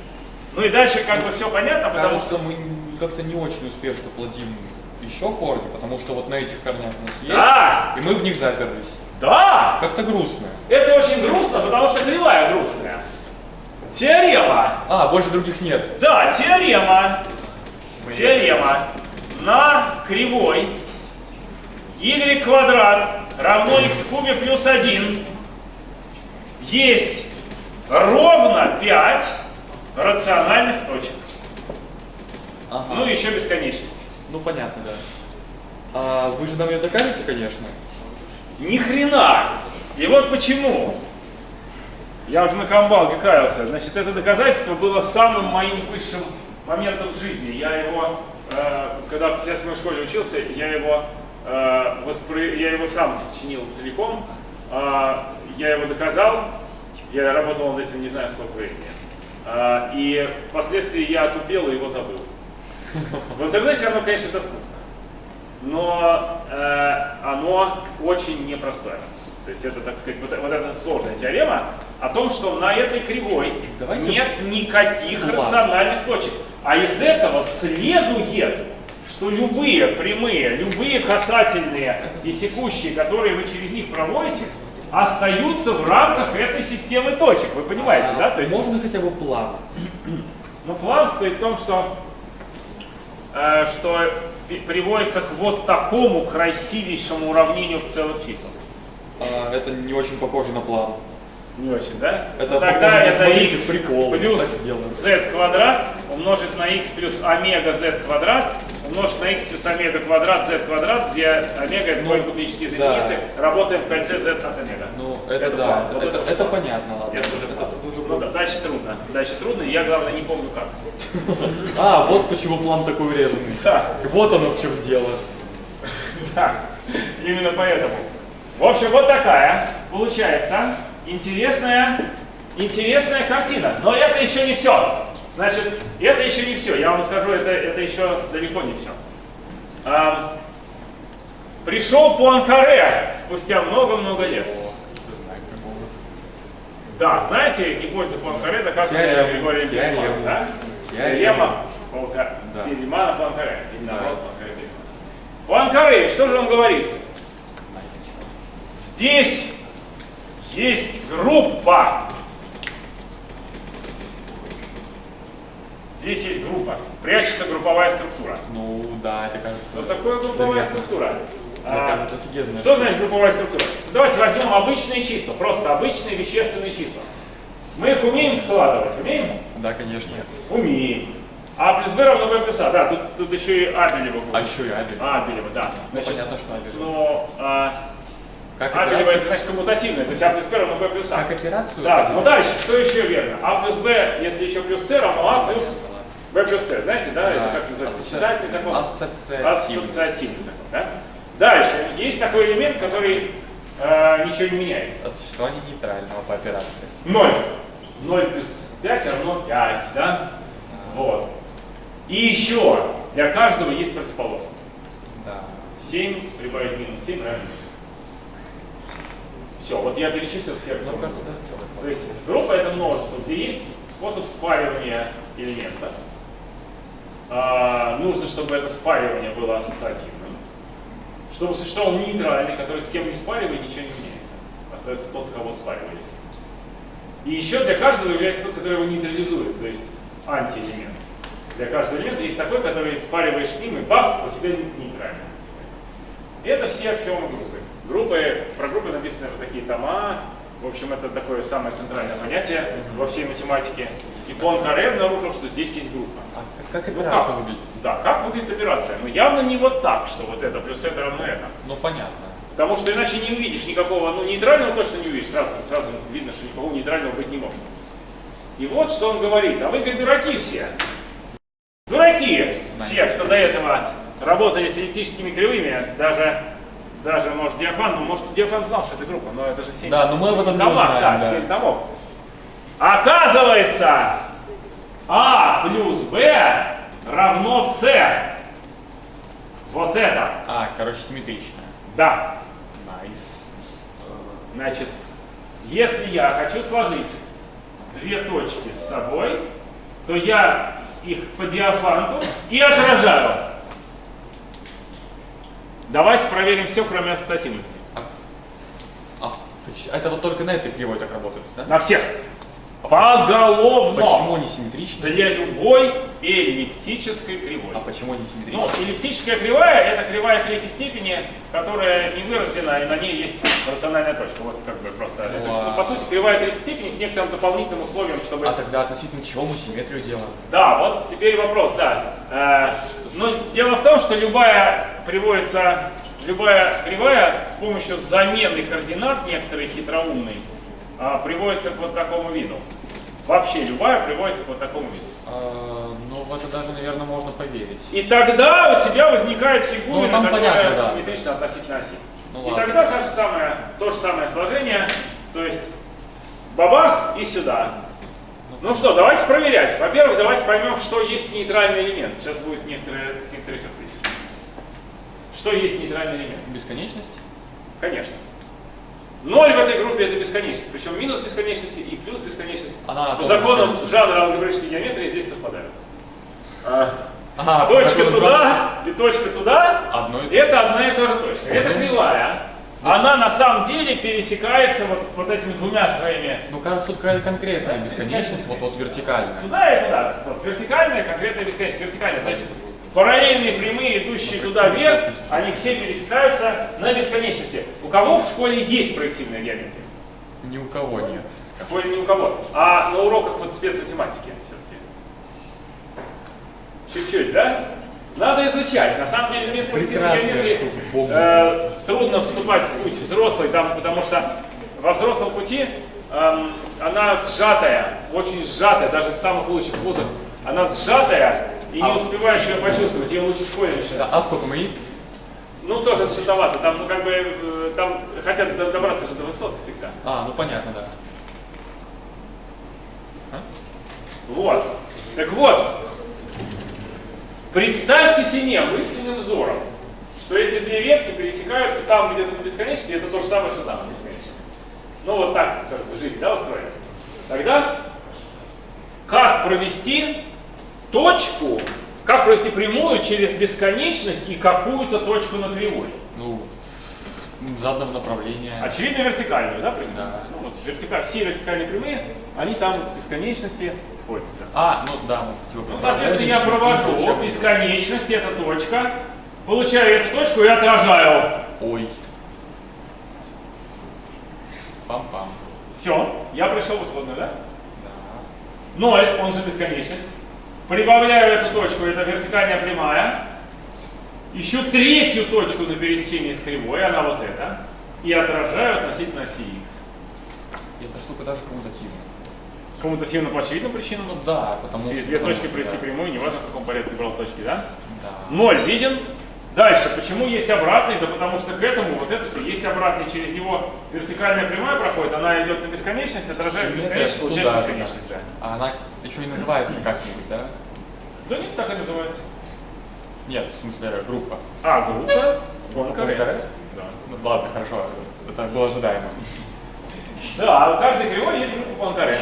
Ну и дальше как бы все понятно, потому Кажется, что... мы как-то не очень успешно плодим еще корни, потому что вот на этих корнях у нас есть, Да! и мы в них заперлись. Да! Как-то грустно. Это очень грустно, потому что кривая грустная. Теорема. А, больше других нет. Да, теорема. Теорема. На кривой y квадрат равно x кубе плюс 1 есть ровно 5 рациональных точек. Ага. Ну и еще бесконечность. Ну, понятно, да. А вы же нам ее докажете, конечно. Ни хрена! И вот почему. Я уже на камбалке каялся. Значит, это доказательство было самым моим высшим моментом в жизни. Я его, э, когда в 57 школе учился, я его, э, воспри- я его сам сочинил целиком. Э, я его доказал. Я работал над этим не знаю сколько времени. Э, и впоследствии я отупел и его забыл. В интернете оно, конечно, доступно но оно очень непростое. То есть это, так сказать, вот, вот эта сложная теорема о том, что на этой кривой Давайте- нет никаких Ладно. рациональных точек. А из этого следует, что любые прямые, любые касательные и секущие, которые вы через них проводите, остаются в рамках этой системы точек. Вы понимаете, А да? То есть, Можно хотя бы план? ну, план стоит в том, что, э, что приводится к вот такому красивейшему уравнению в целых числах. А, это не очень похоже на план. Не очень, да? Это Ну, Тогда это x прикол, плюс z квадрат умножить на x плюс омега z квадрат умножить на x плюс омега квадрат z квадрат, где омега это Ну, кубические из да. единицы. Работаем в кольце z от омега. Ну, это, Это да, это, вот это, это это понятно, ладно. Это уже план. это уже Ну да, дальше трудно. Дальше трудно, я, главное, не помню как. А, вот почему план такой урезанный. Да. Вот оно в чем дело. Да, именно поэтому. В общем, вот такая получается интересная, интересная картина. Но это еще не все. Значит, это еще не все. Я вам скажу, это, это еще далеко не все. А, пришел Пуанкаре спустя много-много лет. Да, знаете, гипотеза Пуанкаре доказана Григорием Бельманом, да? теорема. Бельмана Пуанкаре. Пуанкаре, что же он говорит? Здесь есть группа. Здесь есть группа. Прячется групповая структура. Ну, да, это кажется. Что такое групповая заметно. структура? А, офигенно. что значит групповая структура? Давайте возьмем обычные числа, просто обычные вещественные числа. Мы их умеем складывать, умеем? Да, конечно. Умеем. А плюс b равно b плюс а. Да, тут, тут еще и Абелева будет. А еще и Абель. Абелева, да. Ну, понятно, что Абель. Ну, а, Как операцию- это значит коммутативное, то есть а плюс b равно b плюс а. Как операцию? Да, ну дальше, что еще верно? А плюс b, если еще плюс c равно а плюс b плюс c. Знаете, да? Это как называется? Сочетательный закон? Ассоциативный. Ассоциативный закон, да? Дальше, есть такой элемент, который э, ничего не меняет. А Существование нейтрального по операции. 0. 0 плюс 5 равно 5, да? Вот. И еще, для каждого есть противоположность. Да. 7 прибавить минус 7 равно. Все, вот я перечислил все Ну, аксиомы. То есть группа это множество, где есть способ спаривания элемента. А, нужно, чтобы это спаривание было ассоциативным. Чтобы существовал нейтральный, который с кем не спаривает, ничего не меняется. Остается тот, кого спаривались. И еще для каждого является тот, который его нейтрализует, то есть антиэлемент. Для каждого элемента есть такой, который спариваешь с ним, и бах, у тебя нейтральный. Это все аксиомы группы. Группы, про группы написаны вот такие тома. В общем, это такое самое центральное понятие во всей математике. И Пуанкаре обнаружил, что здесь есть группа. А как Ну операция как? выглядит? Да, как выглядит операция? Ну явно не вот так, что вот это плюс это равно это. Ну, понятно. Потому что иначе не увидишь никакого, ну нейтрального точно не увидишь, сразу, сразу видно, что никакого нейтрального быть не может. И вот что он говорит, а вы, говорит, дураки все. Дураки все, кто до этого работали с эллиптическими кривыми, даже, даже может, Диофант, ну, может, Диофант знал, что это группа, но это же 7 Да, но мы об этом не томах, узнаем, да, да. 7 томов. Оказывается, А плюс Б равно С. Вот это. А, короче, симметрично. Да. Nice. Значит, если я хочу сложить две точки с собой, то я их по диафанту и отражаю. Давайте проверим все, кроме ассоциативности. А, а, поч- это вот только на этой кривой так работает, да? На всех. Поголовно. Почему они симметричны? Для любой эллиптической кривой. А почему они симметричны? Ну, эллиптическая кривая – это кривая третьей степени, которая не вырождена, и на ней есть рациональная точка. Вот как бы просто. Это, Вау. по сути, кривая третьей степени с некоторым дополнительным условием, чтобы... А тогда относительно чего мы симметрию делаем? Да, вот теперь вопрос, да. Э, ну, дело в том, что любая приводится, любая кривая с помощью замены координат некоторой хитроумной а, приводится к вот такому виду. Вообще любая приводится к вот такому виду. А, ну, в это даже, наверное, можно поверить. И тогда у тебя возникает фигура, Ну, которая понятно, да. симметрична относительно оси. Ну, и ладно. тогда то же, самое, то же самое сложение, то есть бабах и сюда. Ну что, давайте проверять. Во-первых, давайте поймем, что есть нейтральный элемент. Сейчас будет некоторый, некоторый сюрприз. Что есть нейтральный элемент? Бесконечность? Конечно. Ноль в этой группе это бесконечность. Причем минус бесконечности и плюс бесконечность Она по законам бесконечность. жанра алгебраической геометрии здесь совпадают. А, А, точка туда и точка туда Одно и то это одна и та же точка. Это кривая. Она на самом деле пересекается вот, вот этими двумя своими. Ну, кажется, тут какая-то конкретная Да, бесконечность, вот, вот вертикальная. Туда и туда. Вот, вертикальная, конкретная бесконечность. Вертикальная. Есть параллельные прямые, идущие туда вверх, они все пересекаются на бесконечности. У кого в школе есть проективная геометрия? Ни у кого нет. В школе ни у кого. А на уроках вот спецматематики. Чуть-чуть, да? Надо изучать. На самом деле без проективной геометрии э, трудно вступать в путь взрослый, там, потому что во взрослом пути эм, она сжатая, очень сжатая, даже в самых лучших вузах, она сжатая и не успеваешь ее почувствовать, ее лучше в школе начинать. Да, а сколько мы Ну, тоже сжатовато, там, ну, как бы, э, там хотят до- добраться же до высот всегда. А, ну понятно, да. Вот. Так вот, представьте себе мысленным взором, что эти две ветки пересекаются там где-то на бесконечности, это то же самое, что там на бесконечности. Ну вот так как бы жизнь, да, устроена. Тогда как провести точку, как провести прямую через бесконечность и какую-то точку на кривой? Ну, в заданном направлении. Очевидно, вертикальную, да, прямую? Да. Ну, вот вертика- все вертикальные прямые, они там в бесконечности сходятся. А, ну да, мы типа Ну, соответственно, я провожу бесконечность, это точка, получаю эту точку и отражаю. Ой. Пам-пам. Все, я пришел в исходную, да? Да. Ноль, он же бесконечность. Прибавляю эту точку, это вертикальная прямая. Ищу третью точку на пересечении с кривой, она вот эта. И отражаю относительно оси x. Эта штука даже коммутативна. Коммутативно по очевидным причинам. Ну да, потому Через что... две потому точки провести да. прямую, неважно в каком порядке ты брал точки, да? Да. Ноль виден. Дальше, почему есть обратный? Да потому что к этому вот этот есть обратный, через него вертикальная прямая проходит, она идет на бесконечность, отражает бесконечность, получаешь туда, бесконечность. Да. А она еще и называется как-нибудь, да? да нет, так и называется. Нет, в смысле группа. А, группа? Пуанкаре. Да. Ну ладно, хорошо. Это было ожидаемо. Да, а у каждой кривой есть группа Пуанкаре.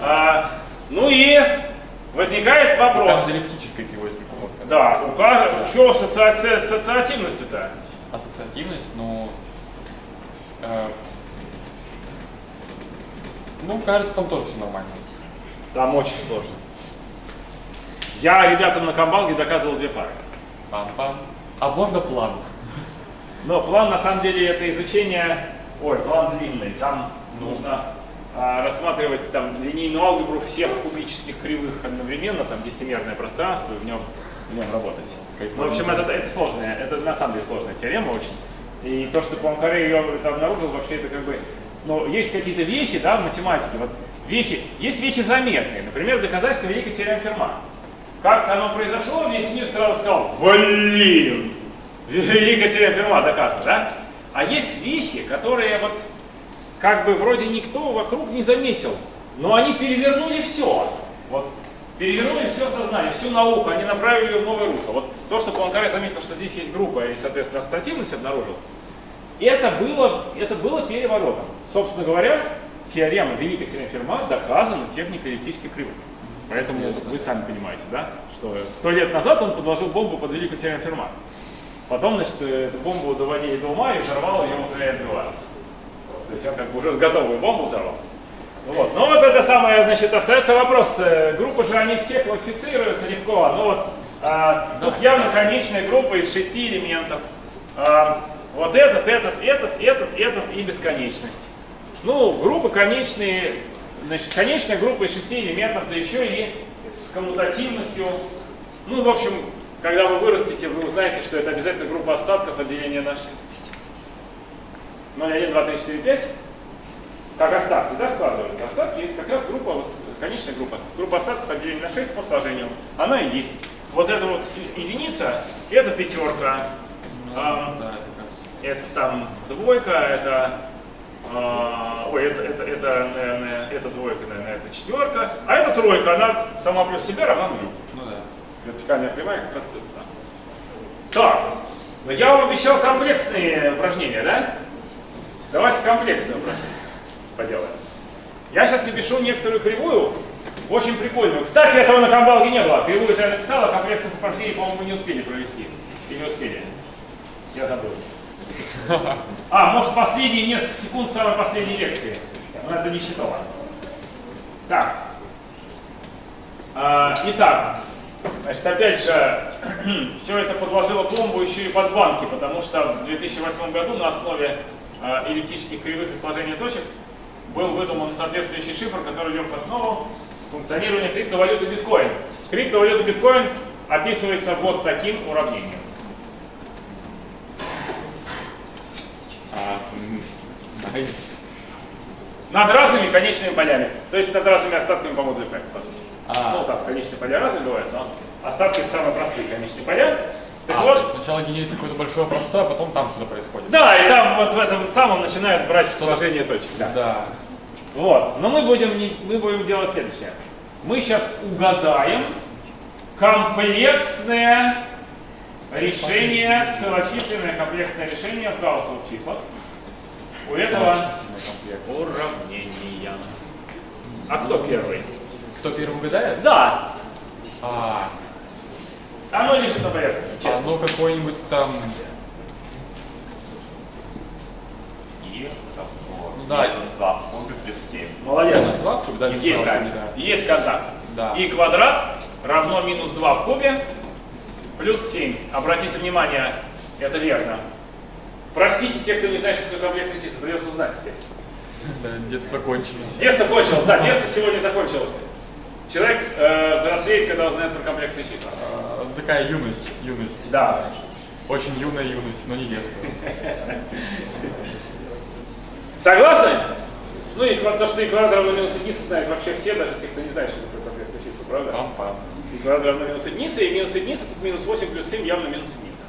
А, ну и возникает У вопрос. каждой эллиптической кривой. Да, у каждого, что с асоци- ассоциативностью-то? Ассоциативность, ну... э, ну, кажется, там тоже все нормально. Там очень сложно. Я ребятам на Камбалге доказывал две пары. Пам-пам. А можно план? Но план на самом деле это изучение, ой, план длинный, там нужно а, рассматривать там линейную алгебру всех кубических кривых одновременно, там десятимерное пространство, в нем, в нем работать. Ну, в общем, это, это сложная, это на самом деле сложная теорема очень. И то, что Пуанкаре ее это обнаружил, вообще это как бы, ну, есть какие-то вехи, да, в математике, вот вехи, есть вехи заметные, например, доказательство великой теоремы Ферма. Как оно произошло, весь мир сразу сказал, блин, великая теорема Ферма доказана, да? А есть вехи, которые вот как бы вроде никто вокруг не заметил, но они перевернули все. Вот перевернули все сознание, всю науку, они направили ее в новое русло. Вот то, что Пуанкаре заметил, что здесь есть группа и, соответственно, ассоциативность обнаружил, это было, это было переворотом. Собственно говоря, теорема Великой теорема Ферма доказана техникой эллиптических кривых. Поэтому вы сами понимаете, да, что сто лет назад он подложил бомбу под Великую теорему Ферма. Потом, значит, э, эту бомбу доводили до ума и взорвал ее уже отбиваться. То есть он как бы уже готовую бомбу взорвал. Вот. Вот это самое, значит, остается вопрос. э, Группы же, они все классифицируются легко. Ну вот, а, тут явно конечная группа из шести элементов. А, вот этот, этот, этот, этот, этот и бесконечность. Ну, группы конечные, значит, конечная группа из шести элементов, да еще и с коммутативностью. Ну, в общем, когда вы вырастете, вы узнаете, что это обязательно группа остатков отделения на 6. 0, 1, 2, 3, 4, 5 как остатки, да, складываются. Остатки это как раз группа, вот, конечная группа. Группа остатков отделения на 6 по сложению. Она и есть. Вот эта вот единица, это пятерка. А, это там двойка, это, а, ой, это, это, это, наверное, это двойка, наверное, это четверка. А это тройка, она сама плюс себя равна нулю. Ну да. Вертикальная кривая как раз тут. да. Так, но я вам обещал комплексные упражнения, да? Давайте комплексные упражнения поделаем. Я сейчас напишу некоторую кривую, очень прикольную. Кстати, этого на комбалге не было. Кривую это я написал, а комплексных упражнений, по-моему, не успели провести. И не успели. Я забыл. А, может, последние несколько секунд самой последней лекции. Но это не считала. Так. А, итак, значит, опять же, все это подложило пломбу еще и под банки, потому что в 2008 году на основе а, эллиптических кривых и сложения точек был выдуман соответствующий шифр, который лег в основу функционирования криптовалюты биткоин. Криптовалюта биткоин описывается вот таким уравнением. А. Над разными конечными полями. То есть над разными остатками по модулю P, по сути. А. Ну там конечные поля разные бывают, но остатки это самые простые конечные поля. Так А, вот, сначала генерится какое-то большое простое, а потом там что-то происходит. да, и там вот в этом самом начинают брать сложение точек. Да. Да. Вот. Но мы будем, не- мы будем делать следующее. Мы сейчас угадаем комплексное решение, целочисленное комплексное решение в гаусовых числах. У этого уравнения. А кто первый? Кто первый угадает? Да, А, оно лежит на поверхности, честно. ну какой-нибудь там. И Ну да. минус 2 пункта плюс 7. Молодец. Минус два в кубе, да, минус Есть, два в Катя. кубе, да. Есть контакт. Да. И квадрат равно минус 2 в кубе плюс 7. Обратите внимание, это верно. Простите те, кто не знает, что такое комплексные числа, придется узнать теперь. Да, детство кончилось. Детство кончилось, да, детство сегодня закончилось. Человек э, взрослеет, когда узнает про комплексные числа. А, Такая юность, юность. Да. Очень юная юность, но не детство. Согласны? Ну и то, что и квадрат равно минус единица знают вообще все, даже те, кто не знает, что такое комплексные числа, правда? Пам-пам. И квадрат равно минус единице, и минус единица, тут минус 8 плюс 7 явно минус единица.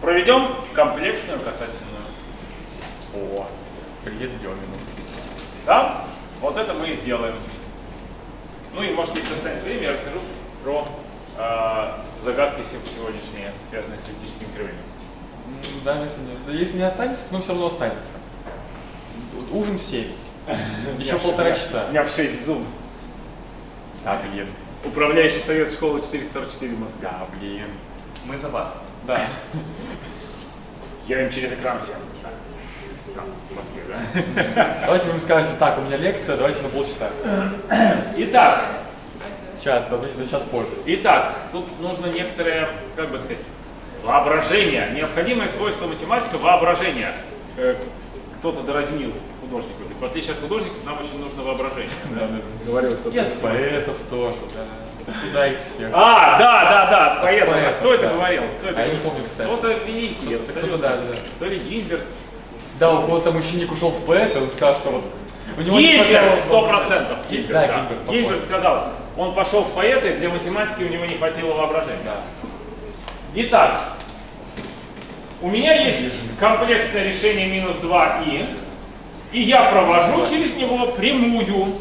Проведем комплексную касательную. О, привет Демину. Да? Вот это мы и сделаем. Ну и может, если останется время, я расскажу про э, загадки сего- сегодняшние, связанные с эллиптическими кривыми. Да, если если не останется, ну все равно останется. Ужин в 7. Еще полтора часа. У меня в 6 зуб. А, блин. Управляющий совет школы 444 в Москве. Да, блин. Мы за вас. Да. Я им через экран всем. Там, в Москве, да? Давайте вы им скажете, так, у меня лекция, давайте на полчаса. Итак, Час, да, за час позже. Итак, тут нужно некоторое, как бы сказать, воображение. Необходимое свойство математика – воображение. Кто-то доразнил художнику. говорит, В отличие от художников, нам очень нужно воображение. да? Говорил кто-то. И от поэтов тоже, да. Куда их всех? А, да, да, да, поэтому. поэтов, Кто это да. говорил? Кто это А я не говорил? помню, кстати. Кто-то великий, Кто-то- абсолютно. кто-то, да, да, да. То ли Гильберт. Да, у кого-то там ученик ушел в поэта, он сказал, что вот у него Гильберт, сто процентов. Гильберт, Да, да. Гильберт. Гильберт сказал, он пошел в поэты, для математики у него не хватило воображения. Да. Итак, у меня есть комплексное решение минус 2и, и я провожу через него прямую.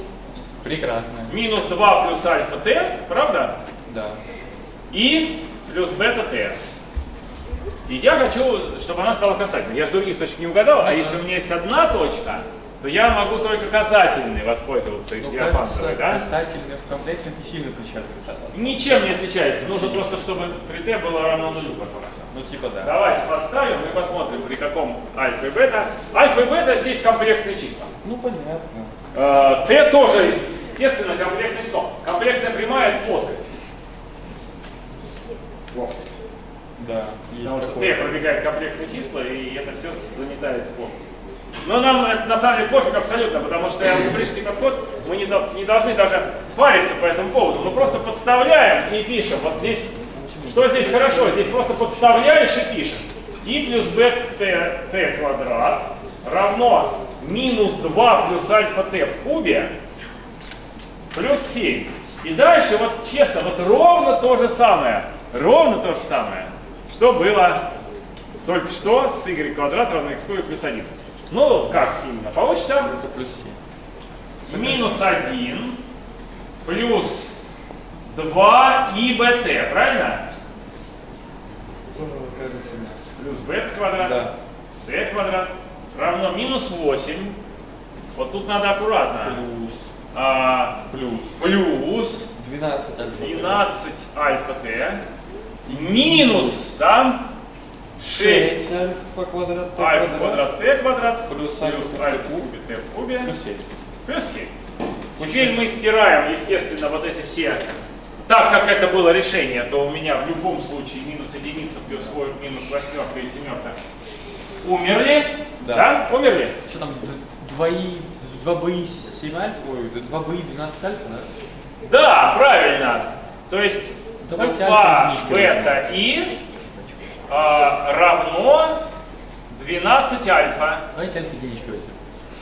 Прекрасно. Минус 2 плюс альфа t, правда? Да. И плюс бета t. И я хочу, чтобы она стала касательной. Я же других точек не угадал, а если у меня есть одна точка, то я могу только касательной воспользоваться Ну, диапазоновой, да? касательно в комплексах не сильно отличаются. Ничем не отличается. Нужно просто, чтобы при t было равно нулю как раз. Ну, типа да. Давайте подставим и посмотрим, при каком альфа и бета. Альфа и бета здесь комплексные числа. Ну, понятно. Э, Т тоже, естественно, комплексное число. Комплексная прямая это плоскость. Плоскость. Да, Потому что. Т пробегает комплексные числа, и это все заметает в плоскость. Но нам на самом деле пофиг абсолютно, потому что алгебрический подход, мы не, не должны даже париться по этому поводу. Мы просто подставляем и пишем. Вот здесь, что здесь хорошо? Здесь просто подставляешь и пишешь. И плюс бт т квадрат равно минус 2 плюс альфа т в кубе плюс 7. И дальше вот честно, вот ровно то же самое. Ровно то же самое, что было только что с y квадрат равно x кубе плюс 1. Ну, как именно получится? Это плюс 7. Минус 1 плюс 2 и bt, правильно? Да. Плюс b квадрат, Да. t квадрат равно минус 8. Вот тут надо аккуратно. Плюс. А, Плюс. плюс 12 альфа. 12 альфа t минус там 6 альфа квадрат. Т альфа квадрат t квадрат Плюс плюс альфа в кубе. t в кубе Плюс 7. плюс 7. Теперь мы стираем, естественно, вот эти все. Так как это было решение, то у меня в любом случае минус единица плюс во- минус восьмерка и семерка умерли. Да. Да? Умерли? Что там, д- 2 и 2 б и 7 альфа? Ой, 2 б и 12 альфа, да? Да, правильно. То есть Давайте 2 альфа единичкой бета и а, равно 12 альфа. Давайте альфа возьмем.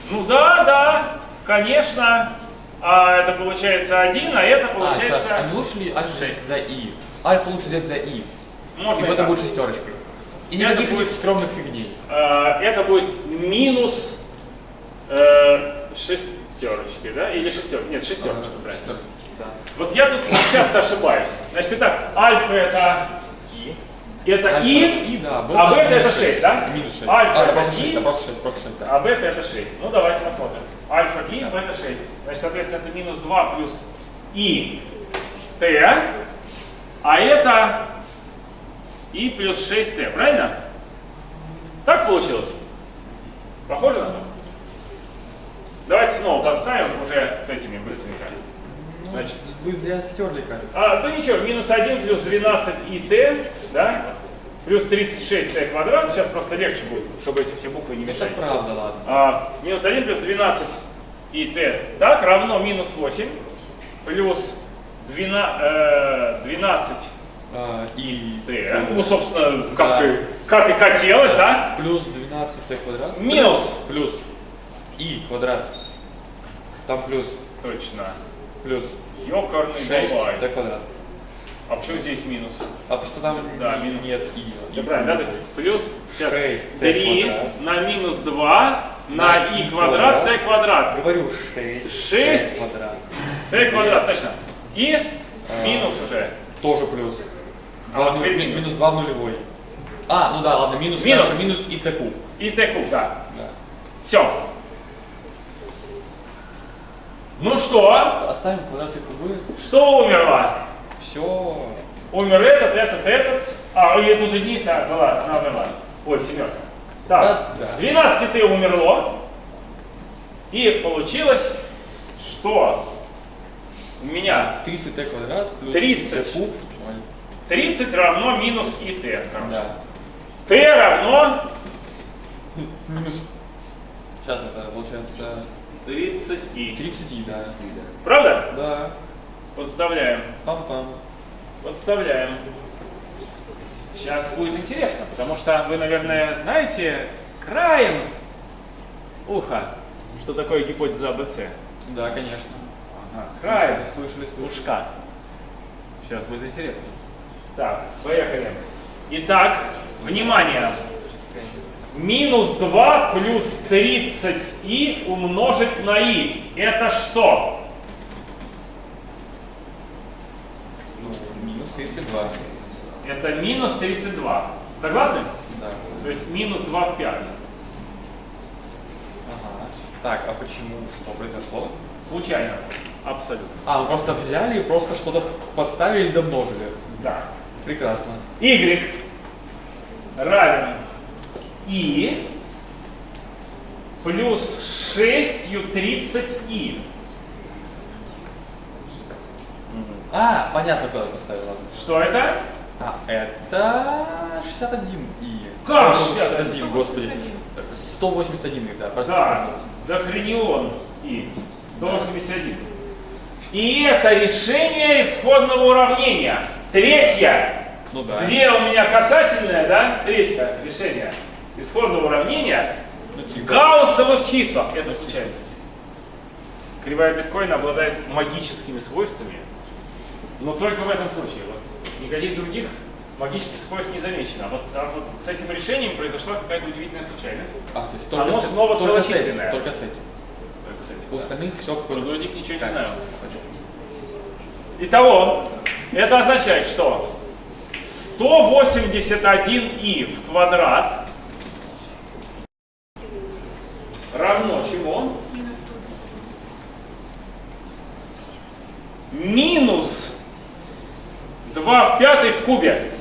Ну да, да, конечно. А это получается 1, а это А, получается... сейчас, а не лучше ли альфа шесть. взять за и? Альфа лучше взять за и. Можно и так. будет шестерочкой. И Это никаких будет- этих стрёмных фигней. А, это будет минус э, шестерочки, да? Или шестерочки? Нет, шестерочка, правильно. Шестерочка, да. Вот я тут часто ошибаюсь. Значит, итак, альфа это это Альфа и, и, да, а бета это 6, да? Минус 6. Альфа а, это просто и, 6, да, просто 6, просто 6, да. а бета это 6. Ну давайте посмотрим. Альфа и, бета 6. Значит, соответственно, это минус 2 плюс и t, а это и плюс 6t, правильно? Так получилось? Похоже на то? Давайте снова подставим уже с этими быстренько. Ну, Значит, вы зря стерли как. а, да ничего, минус 1 плюс 12 и t, да? Плюс 36 t квадрат. Сейчас просто легче будет, чтобы эти все буквы не Это мешались. правда, ладно. А, минус 1 плюс 12 и t, так, равно минус 8 плюс 12, э, 12 А, и t. Ну, собственно, как, Да. и, как и хотелось, да? плюс 12 t квадрат. Минус. Плюс и квадрат. Там плюс, Точно. Плюс Ёкарный 6 бабай. t квадрат. А почему здесь минус? А потому что там Да, минус. нет и. И правильно, да? То есть плюс сейчас, 6 t 3 квадрат. на минус 2 на и квадрат t квадрат. Говорю 6. Шесть. квадрат. t квадрат, точно. И А. минус уже. Тоже плюс. А теперь ну- минус. минус 2 в нулевой. А, ну да, ладно, минус, Минус. минус и t куб. И t куб, да. Да. Все. Ну что? Оставим квадрат и кубы. Что умерло? Все. Умер этот, этот, этот. А, и тут единица была, она умерла. Ой, семерка. Так, Да, да. 12 ты умерло. И получилось, что у меня 30 t квадрат плюс 30. t куб. 30 равно минус и t. короче. Да. t равно Минус. Сейчас это получается 30 и. 30 и, да. Правда? Да. Подставляем. Пам-пам. Подставляем. Сейчас будет интересно, потому что вы, наверное, знаете краем уха, что такое гипотеза АБЦ. Да, конечно. Ага, краем Слышали, слышали. ушка. Сейчас будет интересно. Так, поехали. Итак, внимание минус 2 плюс 30и умножить на и. Это что? Ну, минус 32. Это минус 32. Согласны? Да. То есть минус 2 в пятом. Ага. Так, а почему? Что произошло? Случайно. Абсолютно. А, просто взяли и просто что-то подставили и домножили. Да. Прекрасно. Y равен i плюс 6 30i. А, понятно, куда ты поставил. Что это? А, это 61 и... Как Ой, 61? господи. 181, да, прости. Да, дохренион и 181. И это решение исходного уравнения. Третье. Ну да. Две у меня касательное, да? Третье решение исходного уравнения. Ну, типа. Гауссовых числах. Это случайность. Кривая биткоина обладает магическими свойствами, но только в этом случае. Вот никаких других магических свойств не замечено. А вот, а вот с этим решением произошла какая-то удивительная случайность. А, то есть Оно с- снова только с этим, целочисленное. Только с этим. Только с этим, У да. остальных все Про других ничего не Как? знаю. Итого, это означает, что 181i в квадрат равно чему? Минус 2 в пятой в кубе.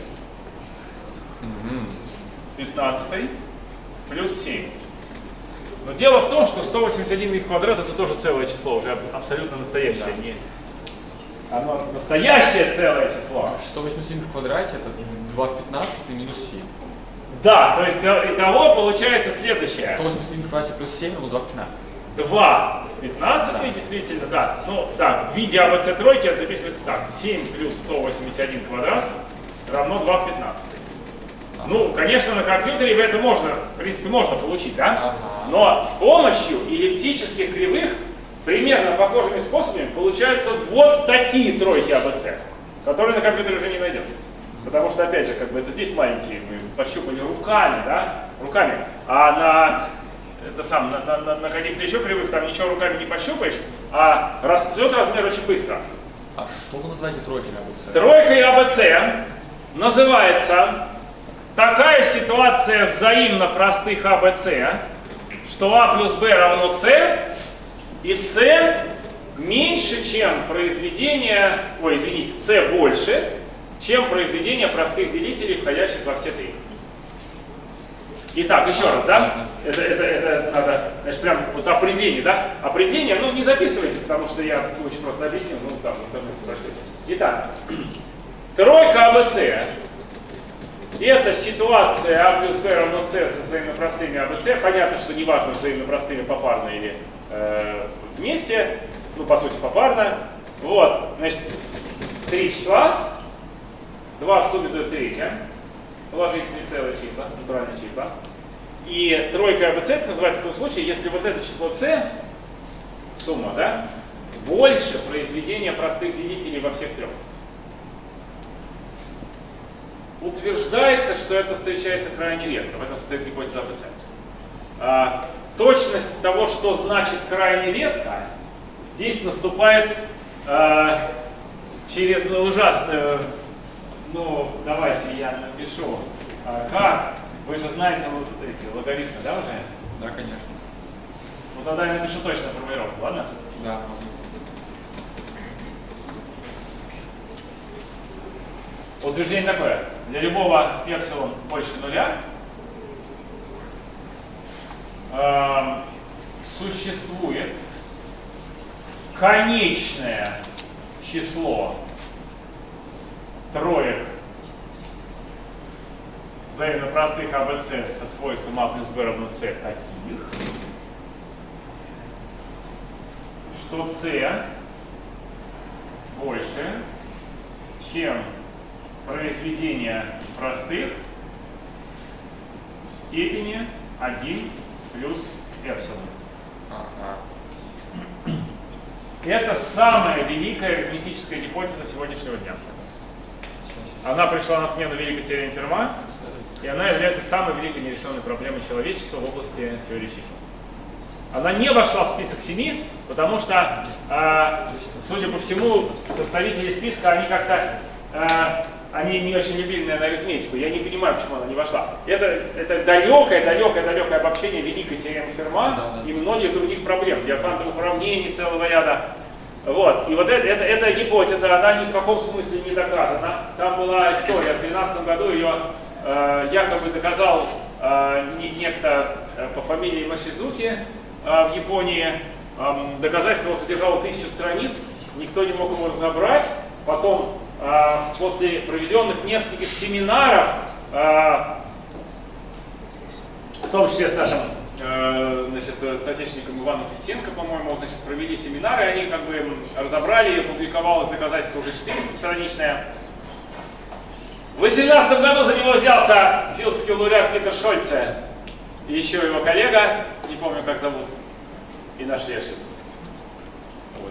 15 плюс 7. Но дело в том, что 181 и в квадрат это тоже целое число, уже аб- абсолютно настоящее. Не... Оно настоящее целое число. 181 в квадрате это 2 в 15 и минус 7. Да, то есть э, итого получается следующее. 181 в квадрате плюс 7 равно 2 в 15. 2 в 15 действительно, да. Ну, да, в виде АБЦ тройки это записывается так. 7 плюс 181 квадрат равно 2 в 15. Ну, конечно, на компьютере это можно, в принципе, можно получить, да? Но с помощью эллиптических кривых примерно похожими способами получаются вот такие тройки АБЦ, которые на компьютере уже не найдешь. Потому что, опять же, как бы это здесь маленькие, мы пощупали руками, да, руками, а на это сам, на, на- на- каких-то еще кривых там ничего руками не пощупаешь, а растет размер очень быстро. А что вы называете тройкой АБЦ? Тройкой АБЦ называется такая ситуация взаимно простых АБЦ, что А плюс Б равно С, и С меньше, чем произведение, ой, извините, С больше, чем произведение простых делителей, входящих во все три. Итак, еще раз, да? Это, это, это надо, значит, прям вот определение, да? Определение, ну, не записывайте, потому что я очень просто объяснил, ну, там, интернете прошлите. Итак, тройка АБЦ – это ситуация А плюс Б равно С со взаимно простыми АБЦ. Понятно, что неважно, взаимно простыми попарно или э, вместе, ну, по сути, попарно. Вот, значит, три числа, два в сумме дают третье, положительные целые числа, натуральные числа. И тройка это называется в том случае, если вот это число С, сумма, да, больше произведения простых делителей во всех трех. Утверждается, что это встречается крайне редко, в этом состоит гипотеза АБЦ. А, точность того, что значит крайне редко, здесь наступает а, через ужасную, ну, давайте я напишу, а, как, вы же знаете вот эти логарифмы, да, уже? Да, конечно. Ну тогда я напишу точно формулировку, ладно? Да. Утверждение такое. Для любого эпсилон больше нуля эм, существует конечное число троек взаимно простых АБЦ со свойством А плюс Б равно С таких, что С больше, чем произведение простых в степени 1 плюс эпсилон. Ага. Это самая великая арифметическая гипотеза сегодняшнего дня. Она пришла на смену великой теореме Ферма, и она является самой великой нерешенной проблемой человечества в области теории чисел. Она не вошла в список семи, потому что, а, судя по всему, составители списка, они как-то а, они не очень любили, наверное, арифметику. Я не понимаю, почему она не вошла. Это, это далекое, далекое, далекое обобщение великой теоремы Ферма Да, да. и многих других проблем, диафантовых уравнений целого ряда. Вот. И вот это, это, эта гипотеза, она ни в каком смысле не доказана. Там была история, в 2013 году ее э, якобы доказал э, не- некто э, по фамилии Машизуки э, в Японии. Эм, доказательство содержало тысячу страниц, никто не мог его разобрать. Потом, э, после проведенных нескольких семинаров, э, в том числе с нашим э, значит, э, соотечественником Иваном Фисенко, по-моему, значит, провели семинары, они как бы разобрали, опубликовалось доказательство уже 400-страничное. В 2018 году за него взялся филдский лауреат Питер Шольце и еще его коллега, не помню как зовут, и нашли ошибку. Вот.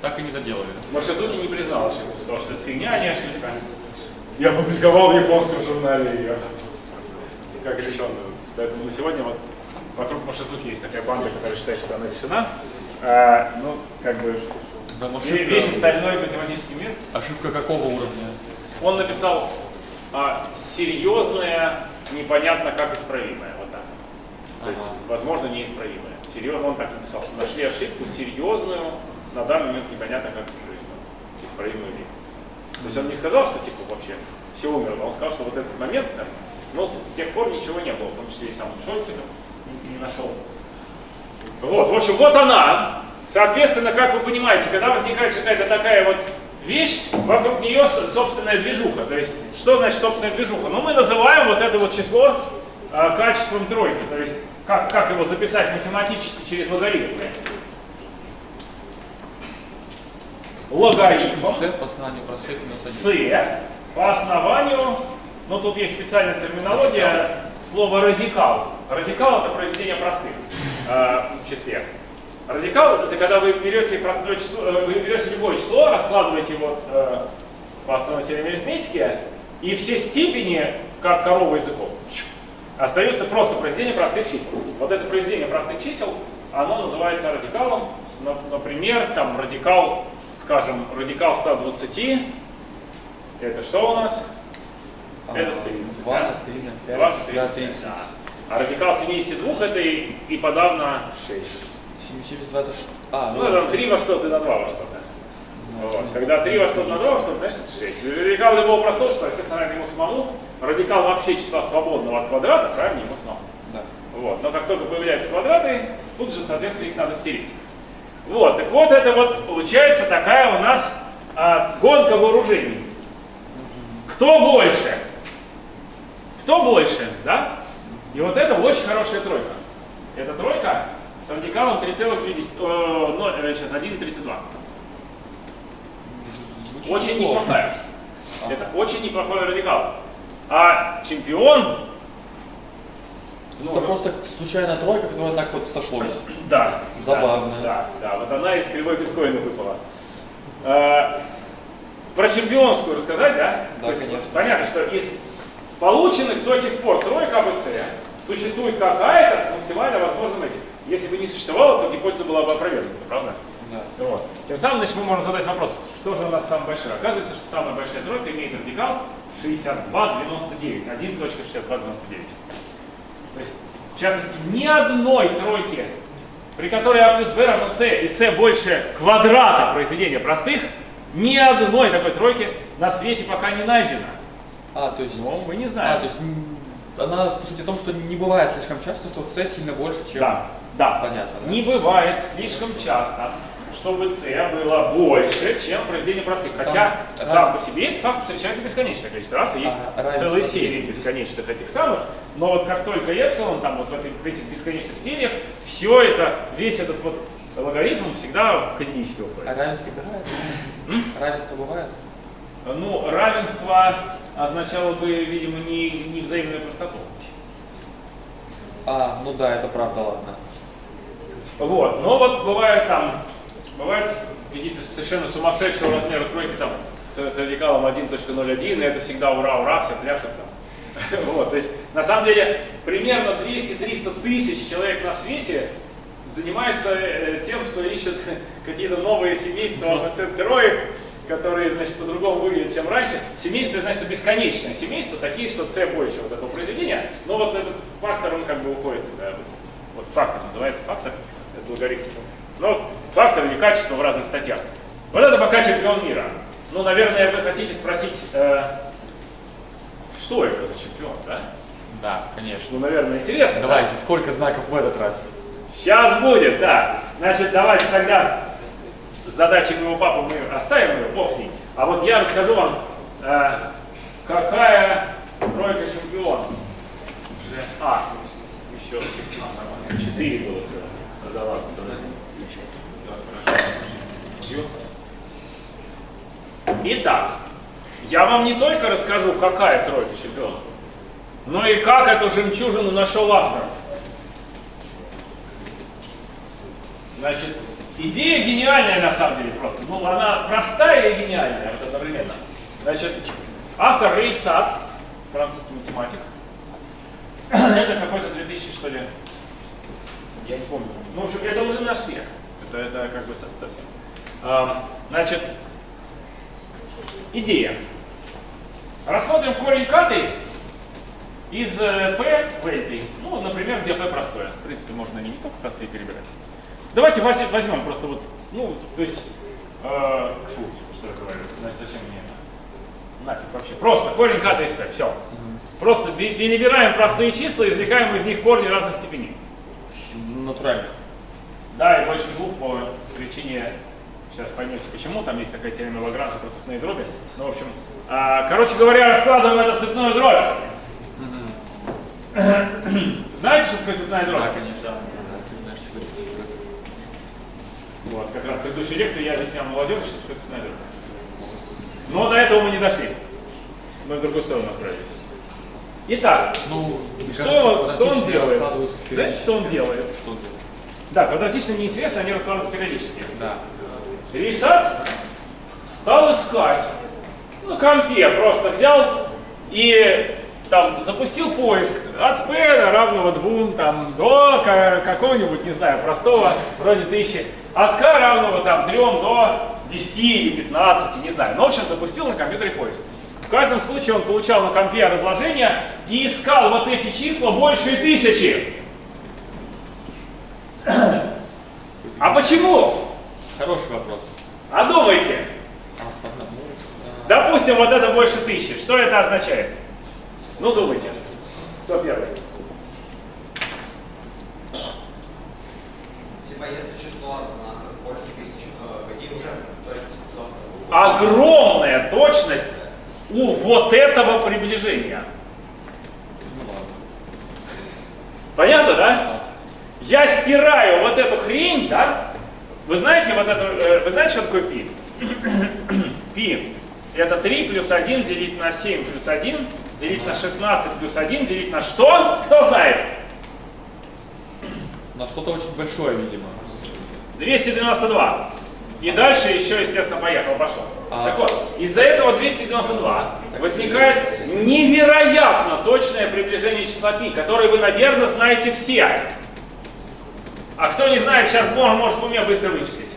Так и не заделали. Машизуки не признал ошибку, сказал, что это фигня, а не ошибка. Я публиковал в японском журнале ее как решенную. Поэтому на сегодня вот вокруг Машизуки есть такая банда, которая считает, что она решена. А, ну, как бы Да, ве- весь остальной математический мир, Ошибка какого уровня? Он написал а, серьезное, непонятно как исправимое. Вот так. То есть, Ага. возможно, неисправимое. Серьезно, он так написал, что нашли ошибку серьезную, на данный момент непонятно как исправимую. Исправимую ли. То есть он не сказал, что типа вообще все умерло, он сказал, что вот этот момент, там, но с с тех пор ничего не было, в том числе и сам Шольциков не, не нашел. Вот, в общем, вот она. Соответственно, как вы понимаете, когда возникает какая-то такая вот вещь, вокруг нее собственная движуха. То есть, что значит собственная движуха? Ну, мы называем вот это вот число а, качеством тройки. То есть, как, как его записать математически через логарифмы? Логарифм С по основанию простых минус один. С по основанию, ну тут есть специальная терминология, слово радикал. Радикал это произведение простых э, в числе. Радикал это когда вы берете простое число, э, вы берете любое число, раскладываете его э, по основной теореме арифметики, и все степени, как корова языком, остается просто произведение простых чисел. Вот это произведение простых чисел, оно называется радикалом. На- Например, там радикал, скажем, радикал 120, это что у нас? Это 30, 2 да? на 3 на 5, 20, да, 30. 30. да. А радикал 72 это и, и подавно 6. 72 это ш- А, Ну, там 3 во что-то на 2 во что-то. Вот. Когда 3 во что-то на 2 во что-то, значит это 6. Радикал любого простого числа, естественно, равен ему самому. Радикал вообще числа свободного от квадрата равен ему самому. Да. Вот. Но как только появляются квадраты, тут же, соответственно, их надо стереть. Вот, так вот это вот получается такая у нас а, гонка вооружений. Кто больше? Кто больше, да? И вот это очень хорошая тройка. Эта тройка с радикалом 3,50, э, ну, э, сейчас 1,32. Звучит Очень неплохая. Ага. Это очень неплохой радикал. А чемпион, ну, Это просто случайная тройка, которая так вот сошлось. Да. Забавно. Да, да, да. Вот она из кривой биткоина выпала. А, про чемпионскую рассказать, да? Да, есть, конечно. Понятно, что из полученных до сих пор тройка АБЦ существует какая-то с максимально возможным этим. Если бы не существовало, то гипотеза была бы опровергнута, правда? Да. Вот. Тем самым, значит, мы можем задать вопрос, что же у нас самое большое? Оказывается, что самая большая тройка имеет радикал 62,99, 1.6299. То есть, в частности, ни одной тройки, при которой А плюс Б равно С и С больше квадрата произведения простых, ни одной такой тройки на свете пока не найдено. А, то есть... Но мы не А, знаем. то есть она, по сути, о том, что не бывает слишком часто, что С сильно больше, чем... Да, да. Понятно, да? Не бывает слишком часто, чтобы С было больше, чем произведение простых. Хотя Там сам по себе этот факт встречается бесконечное количество раз, и есть А, целые серии бесконечных этих самых. Но вот как только эпсилон, там вот в, этой- в этих бесконечных сериях, все это, весь этот вот логарифм всегда к единичке А уходит. равенство бывает? Равенство бывает? Ну, равенство означало бы, видимо, не, не взаимную простоту. А, ну да, это правда, ладно. Вот, но вот бывает там, бывают какие-то совершенно сумасшедшего размера тройки там с, с радикалом 1.01, и это всегда ура, ура, все пляшут там. Вот, то есть на самом деле примерно 200-300 тысяч человек на свете занимается э, тем, что ищут какие-то новые семейства АБЦ троек, которые, значит, по-другому выглядят, чем раньше. Семейство, значит, бесконечное семейство, такие, что c больше вот этого произведения. Но вот этот фактор, он как бы уходит. да, вот, фактор называется фактор, это логарифм. Но фактор или качество в разных статьях. Вот это пока чемпион мира. Ну, наверное, вы хотите спросить, э, что это за чемпион, да? Да, конечно. Ну, наверное, интересно. да? Давайте, сколько знаков в этот раз? Сейчас будет, да. Значит, давайте тогда задачи моего папы мы оставим ее, бог с ней. А вот я расскажу вам, э, какая тройка чемпион. А, еще четыре было целых. Да ладно, тогда. Итак, я вам не только расскажу, какая тройка чемпионов, но и как эту жемчужину нашел автор. Значит, идея гениальная на самом деле просто. Ну, она простая и гениальная вот одновременно. Значит, автор Рей Сад, французский математик. Это какой-то 2000, что ли, я не помню. Ну, в общем, это уже наш век. Это, это как бы со- совсем. Значит, идея. Рассмотрим корень катый из э, p в L3. Ну, например, где p простое. В принципе, можно не только простые перебирать. Давайте возь- возьмем просто вот, ну, то есть, э, фу, что я говорю, значит, зачем мне нафиг вообще. Просто корень ката из p, все. Просто би- перебираем простые числа, извлекаем из них корни разных степеней. Натурально. Да, и больше двух по причине, сейчас поймете почему, там есть такая теорема Лагранжа про цепные дроби. Ну, в общем, а, короче говоря, раскладываем это в цепную дробь. Знаете, что такое цепная дробь? Да, конечно. Ты знаешь, что это. Вот, как раз в предыдущей лекции я объяснял молодежи, что цепная дробь. Но до этого мы не дошли. Мы в другую сторону отправились. Итак, Ну, что, кажется, он- что он делает? Знаете, что он делает? Что он делает? Да, квадратично неинтересно, они раскладываются периодически. Да. Рисат стал искать на компе, просто взял и там запустил поиск от p равного 2 там, до ка- какого-нибудь, не знаю, простого, вроде 1000, от k равного там 3 до 10 или 15, не знаю. Ну, в общем, запустил на компьютере поиск. В каждом случае он получал на компе разложение и искал вот эти числа больше тысячи. А почему? Хороший вопрос. А думайте. Допустим, вот это больше тысячи. Что это означает? Ну, думайте. Кто первый? Типа, если число у нас больше тысячи, то пойти уже точно число. Огромная точность у вот этого приближения. Понятно, да? Я стираю вот эту хрень, да? Вы знаете вот это, э, вы знаете, что такое пи? пи это 3 плюс 1 делить на 7 плюс 1 делить на 16 плюс 1 делить на что? Кто знает? На что-то очень большое, видимо. 292. И дальше еще, естественно, поехал, пошло. А. Так вот, из-за этого 292 возникает невероятно точное приближение числа π, которое вы, наверное, знаете все. А кто не знает, сейчас Бог может в уме быстро вычислить.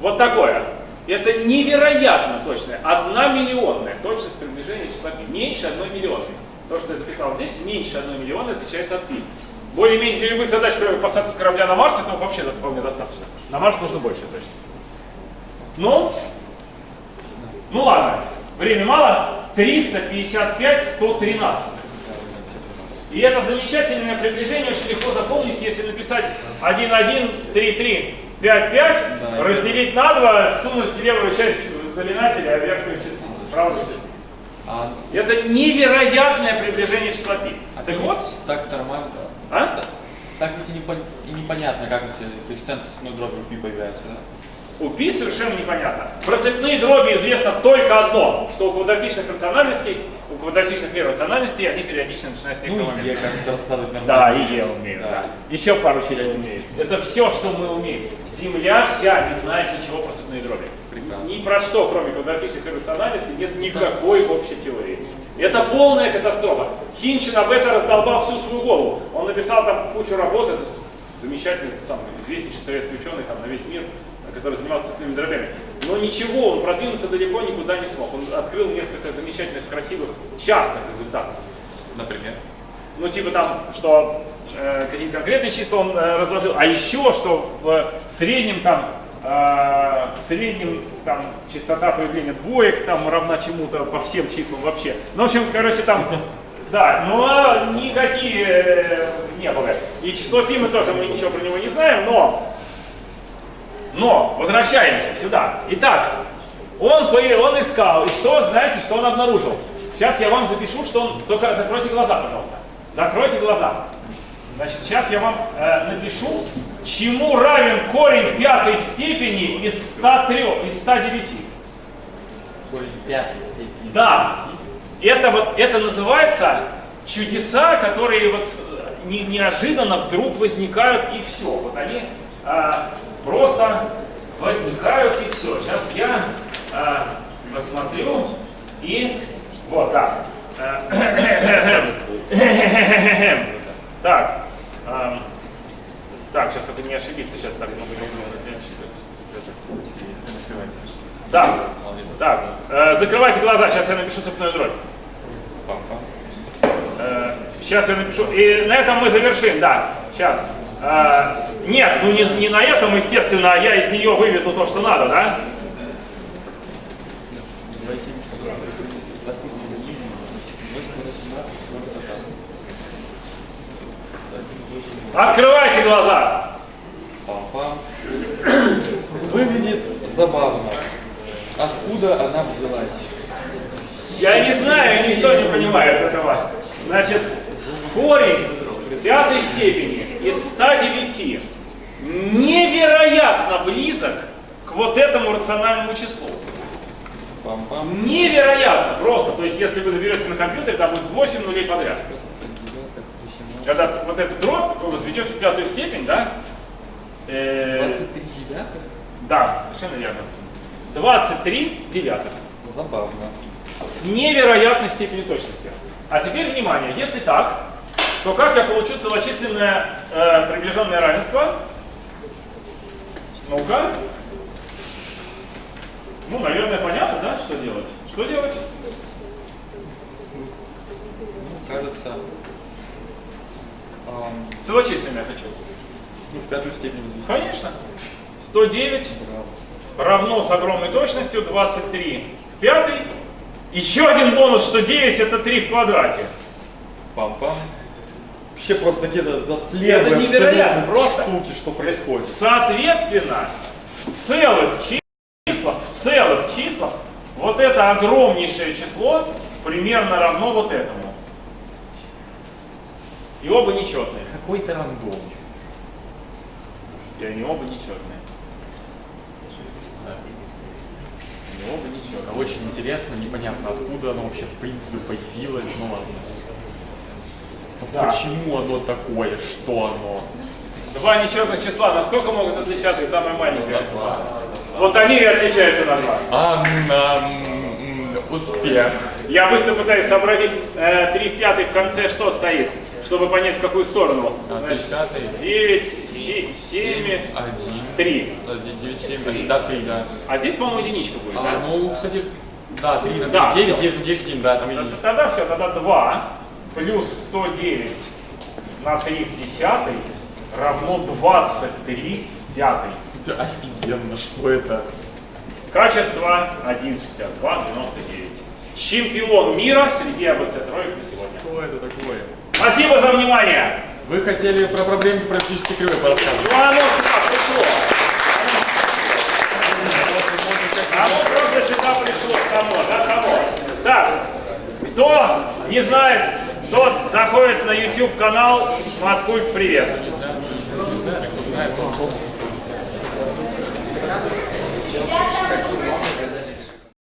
Вот такое. Это невероятно точное, одна миллионная точность приближения числа π. Меньше одной миллионной. То, что я записал здесь, меньше одной миллионной отличается от π. Более-менее для любых задач, кроме посадки корабля на Марс, этого вообще вполне достаточно. На Марс нужно больше точность. Ну, ну ладно, время мало. 355, 113. И это замечательное приближение очень легко запомнить, если написать 1, 1, 3, 3, 5, 5, Да. разделить на 2, сунуть в левую часть знаменателя, а верхнюю частицу. Правда? А, Это невероятное приближение числа π. а Так вот, Так нормально. а? Так ведь и, непон- и непонятно, как эти коэффициенты цветной дроби в пи появляются, да? У π совершенно непонятно. Про цепные дроби известно только одно, что у квадратичных рациональностей, у квадратичных иррациональностей они периодично начинают с Ну некоторого и момента. е, кажется, раскладывать Да, нормально. и я умею, да. Да. Еще пару чисел умеет. Это все, что мы умеем. Земля вся не знает ничего про цепные дроби. Прекрасно. Ни про что, кроме квадратичных иррациональностей, нет никакой общей теории. Это полная катастрофа. Хинчин об этом раздолбал всю свою голову. Он написал там кучу работ, это замечательный, самый известнейший советский ученый там, на весь мир, который занимался цепными дробями. Но ничего, он продвинуться далеко никуда не смог. Он открыл несколько замечательных, красивых, частных результатов. Например? Ну, типа там, что э, какие-то конкретные числа он э, разложил, а еще, что в, в среднем там, э, в среднем там частота появления двоек там равна чему-то по всем числам вообще. Ну, в общем, короче, там, да, но никакие э, не было. И число пи мы тоже, мы ничего про него не знаем, но, но, возвращаемся сюда. Итак, он, он искал, и что, знаете, что он обнаружил? Сейчас я вам запишу, что он, только закройте глаза, пожалуйста. Закройте глаза. Значит, сейчас я вам э, напишу, чему равен корень пятой степени из 103, из 109. Корень пятой степени. Да, это вот, это называется чудеса, которые вот не- неожиданно вдруг возникают и все. Вот они а, просто возникают и все. Сейчас я а, посмотрю и вот. Э, Так, ам, так, сейчас только не ошибиться, сейчас так много Так, так, э, закрывайте глаза, сейчас я напишу цепную дробь. Э, сейчас я напишу, и на этом мы завершим, да, сейчас. Э, нет, ну не, не на этом, естественно, а я из нее выведу то, что надо, да? Открывайте глаза. Выглядит забавно. Откуда она взялась? Я не знаю, никто не понимает этого. Значит, корень пятой степени из 109 невероятно близок к вот этому рациональному числу. Невероятно просто. То есть, если вы наберете на компьютере, там будет 8 нулей подряд. Когда вот эту дробь вы возведете в пятую степень, да? э, 23 девятых? да, совершенно верно. 23 девятых. Забавно. с невероятной степенью точности. А теперь внимание, если так, то как я получу целочисленное э, приближенное равенство? Ну-ка. Ну, наверное, понятно, да, что делать? Что делать? Ну, кажется, Целочисленное хочу. ну, в пятую степень взвести. Конечно. 109 равно с огромной точностью 23 в пятый. Еще один бонус, что 9 это 3 в квадрате. Пам-пам. Вообще просто где-то затлевые Это невероятно, просто. штуки, что происходит. Соответственно, в целых числах, в целых числах, вот это огромнейшее число примерно равно вот этому. И оба нечетные. Какой-то рандом. И они оба нечетные. Они оба нечетные. Очень интересно, непонятно, откуда оно вообще в принципе появилось, ну ладно. Да. Почему оно такое, что оно? Два нечетных числа, насколько могут отличаться самое маленькое? Вот они и отличаются на два. Ам, м, успех. Я быстро пытаюсь сообразить, э, 3 в пятой в конце что стоит, чтобы понять в какую сторону. Значит, Пятый. 9, 7, Один. 3. Один, девять, семь, один. Да, три, да. А здесь, по-моему, единичка будет, А, да? ну, кстати, да, три на Да, девять, всё. девять, девять, один, да, там единичка. Тогда все, тогда 2 плюс 109 на 3 в десятой равно 23 в пятой. Офигенно, что это? Качество 1,62,99. Чемпион мира среди АБЦ троек на сегодня. Что это такое? Спасибо за внимание! Вы хотели про проблемы практически кривой порассказывать. Ну оно сюда пришло. Оно просто сюда пришло само, да, само. Так, кто не знает, тот заходит на YouTube канал Маткульт Привет. Ребята,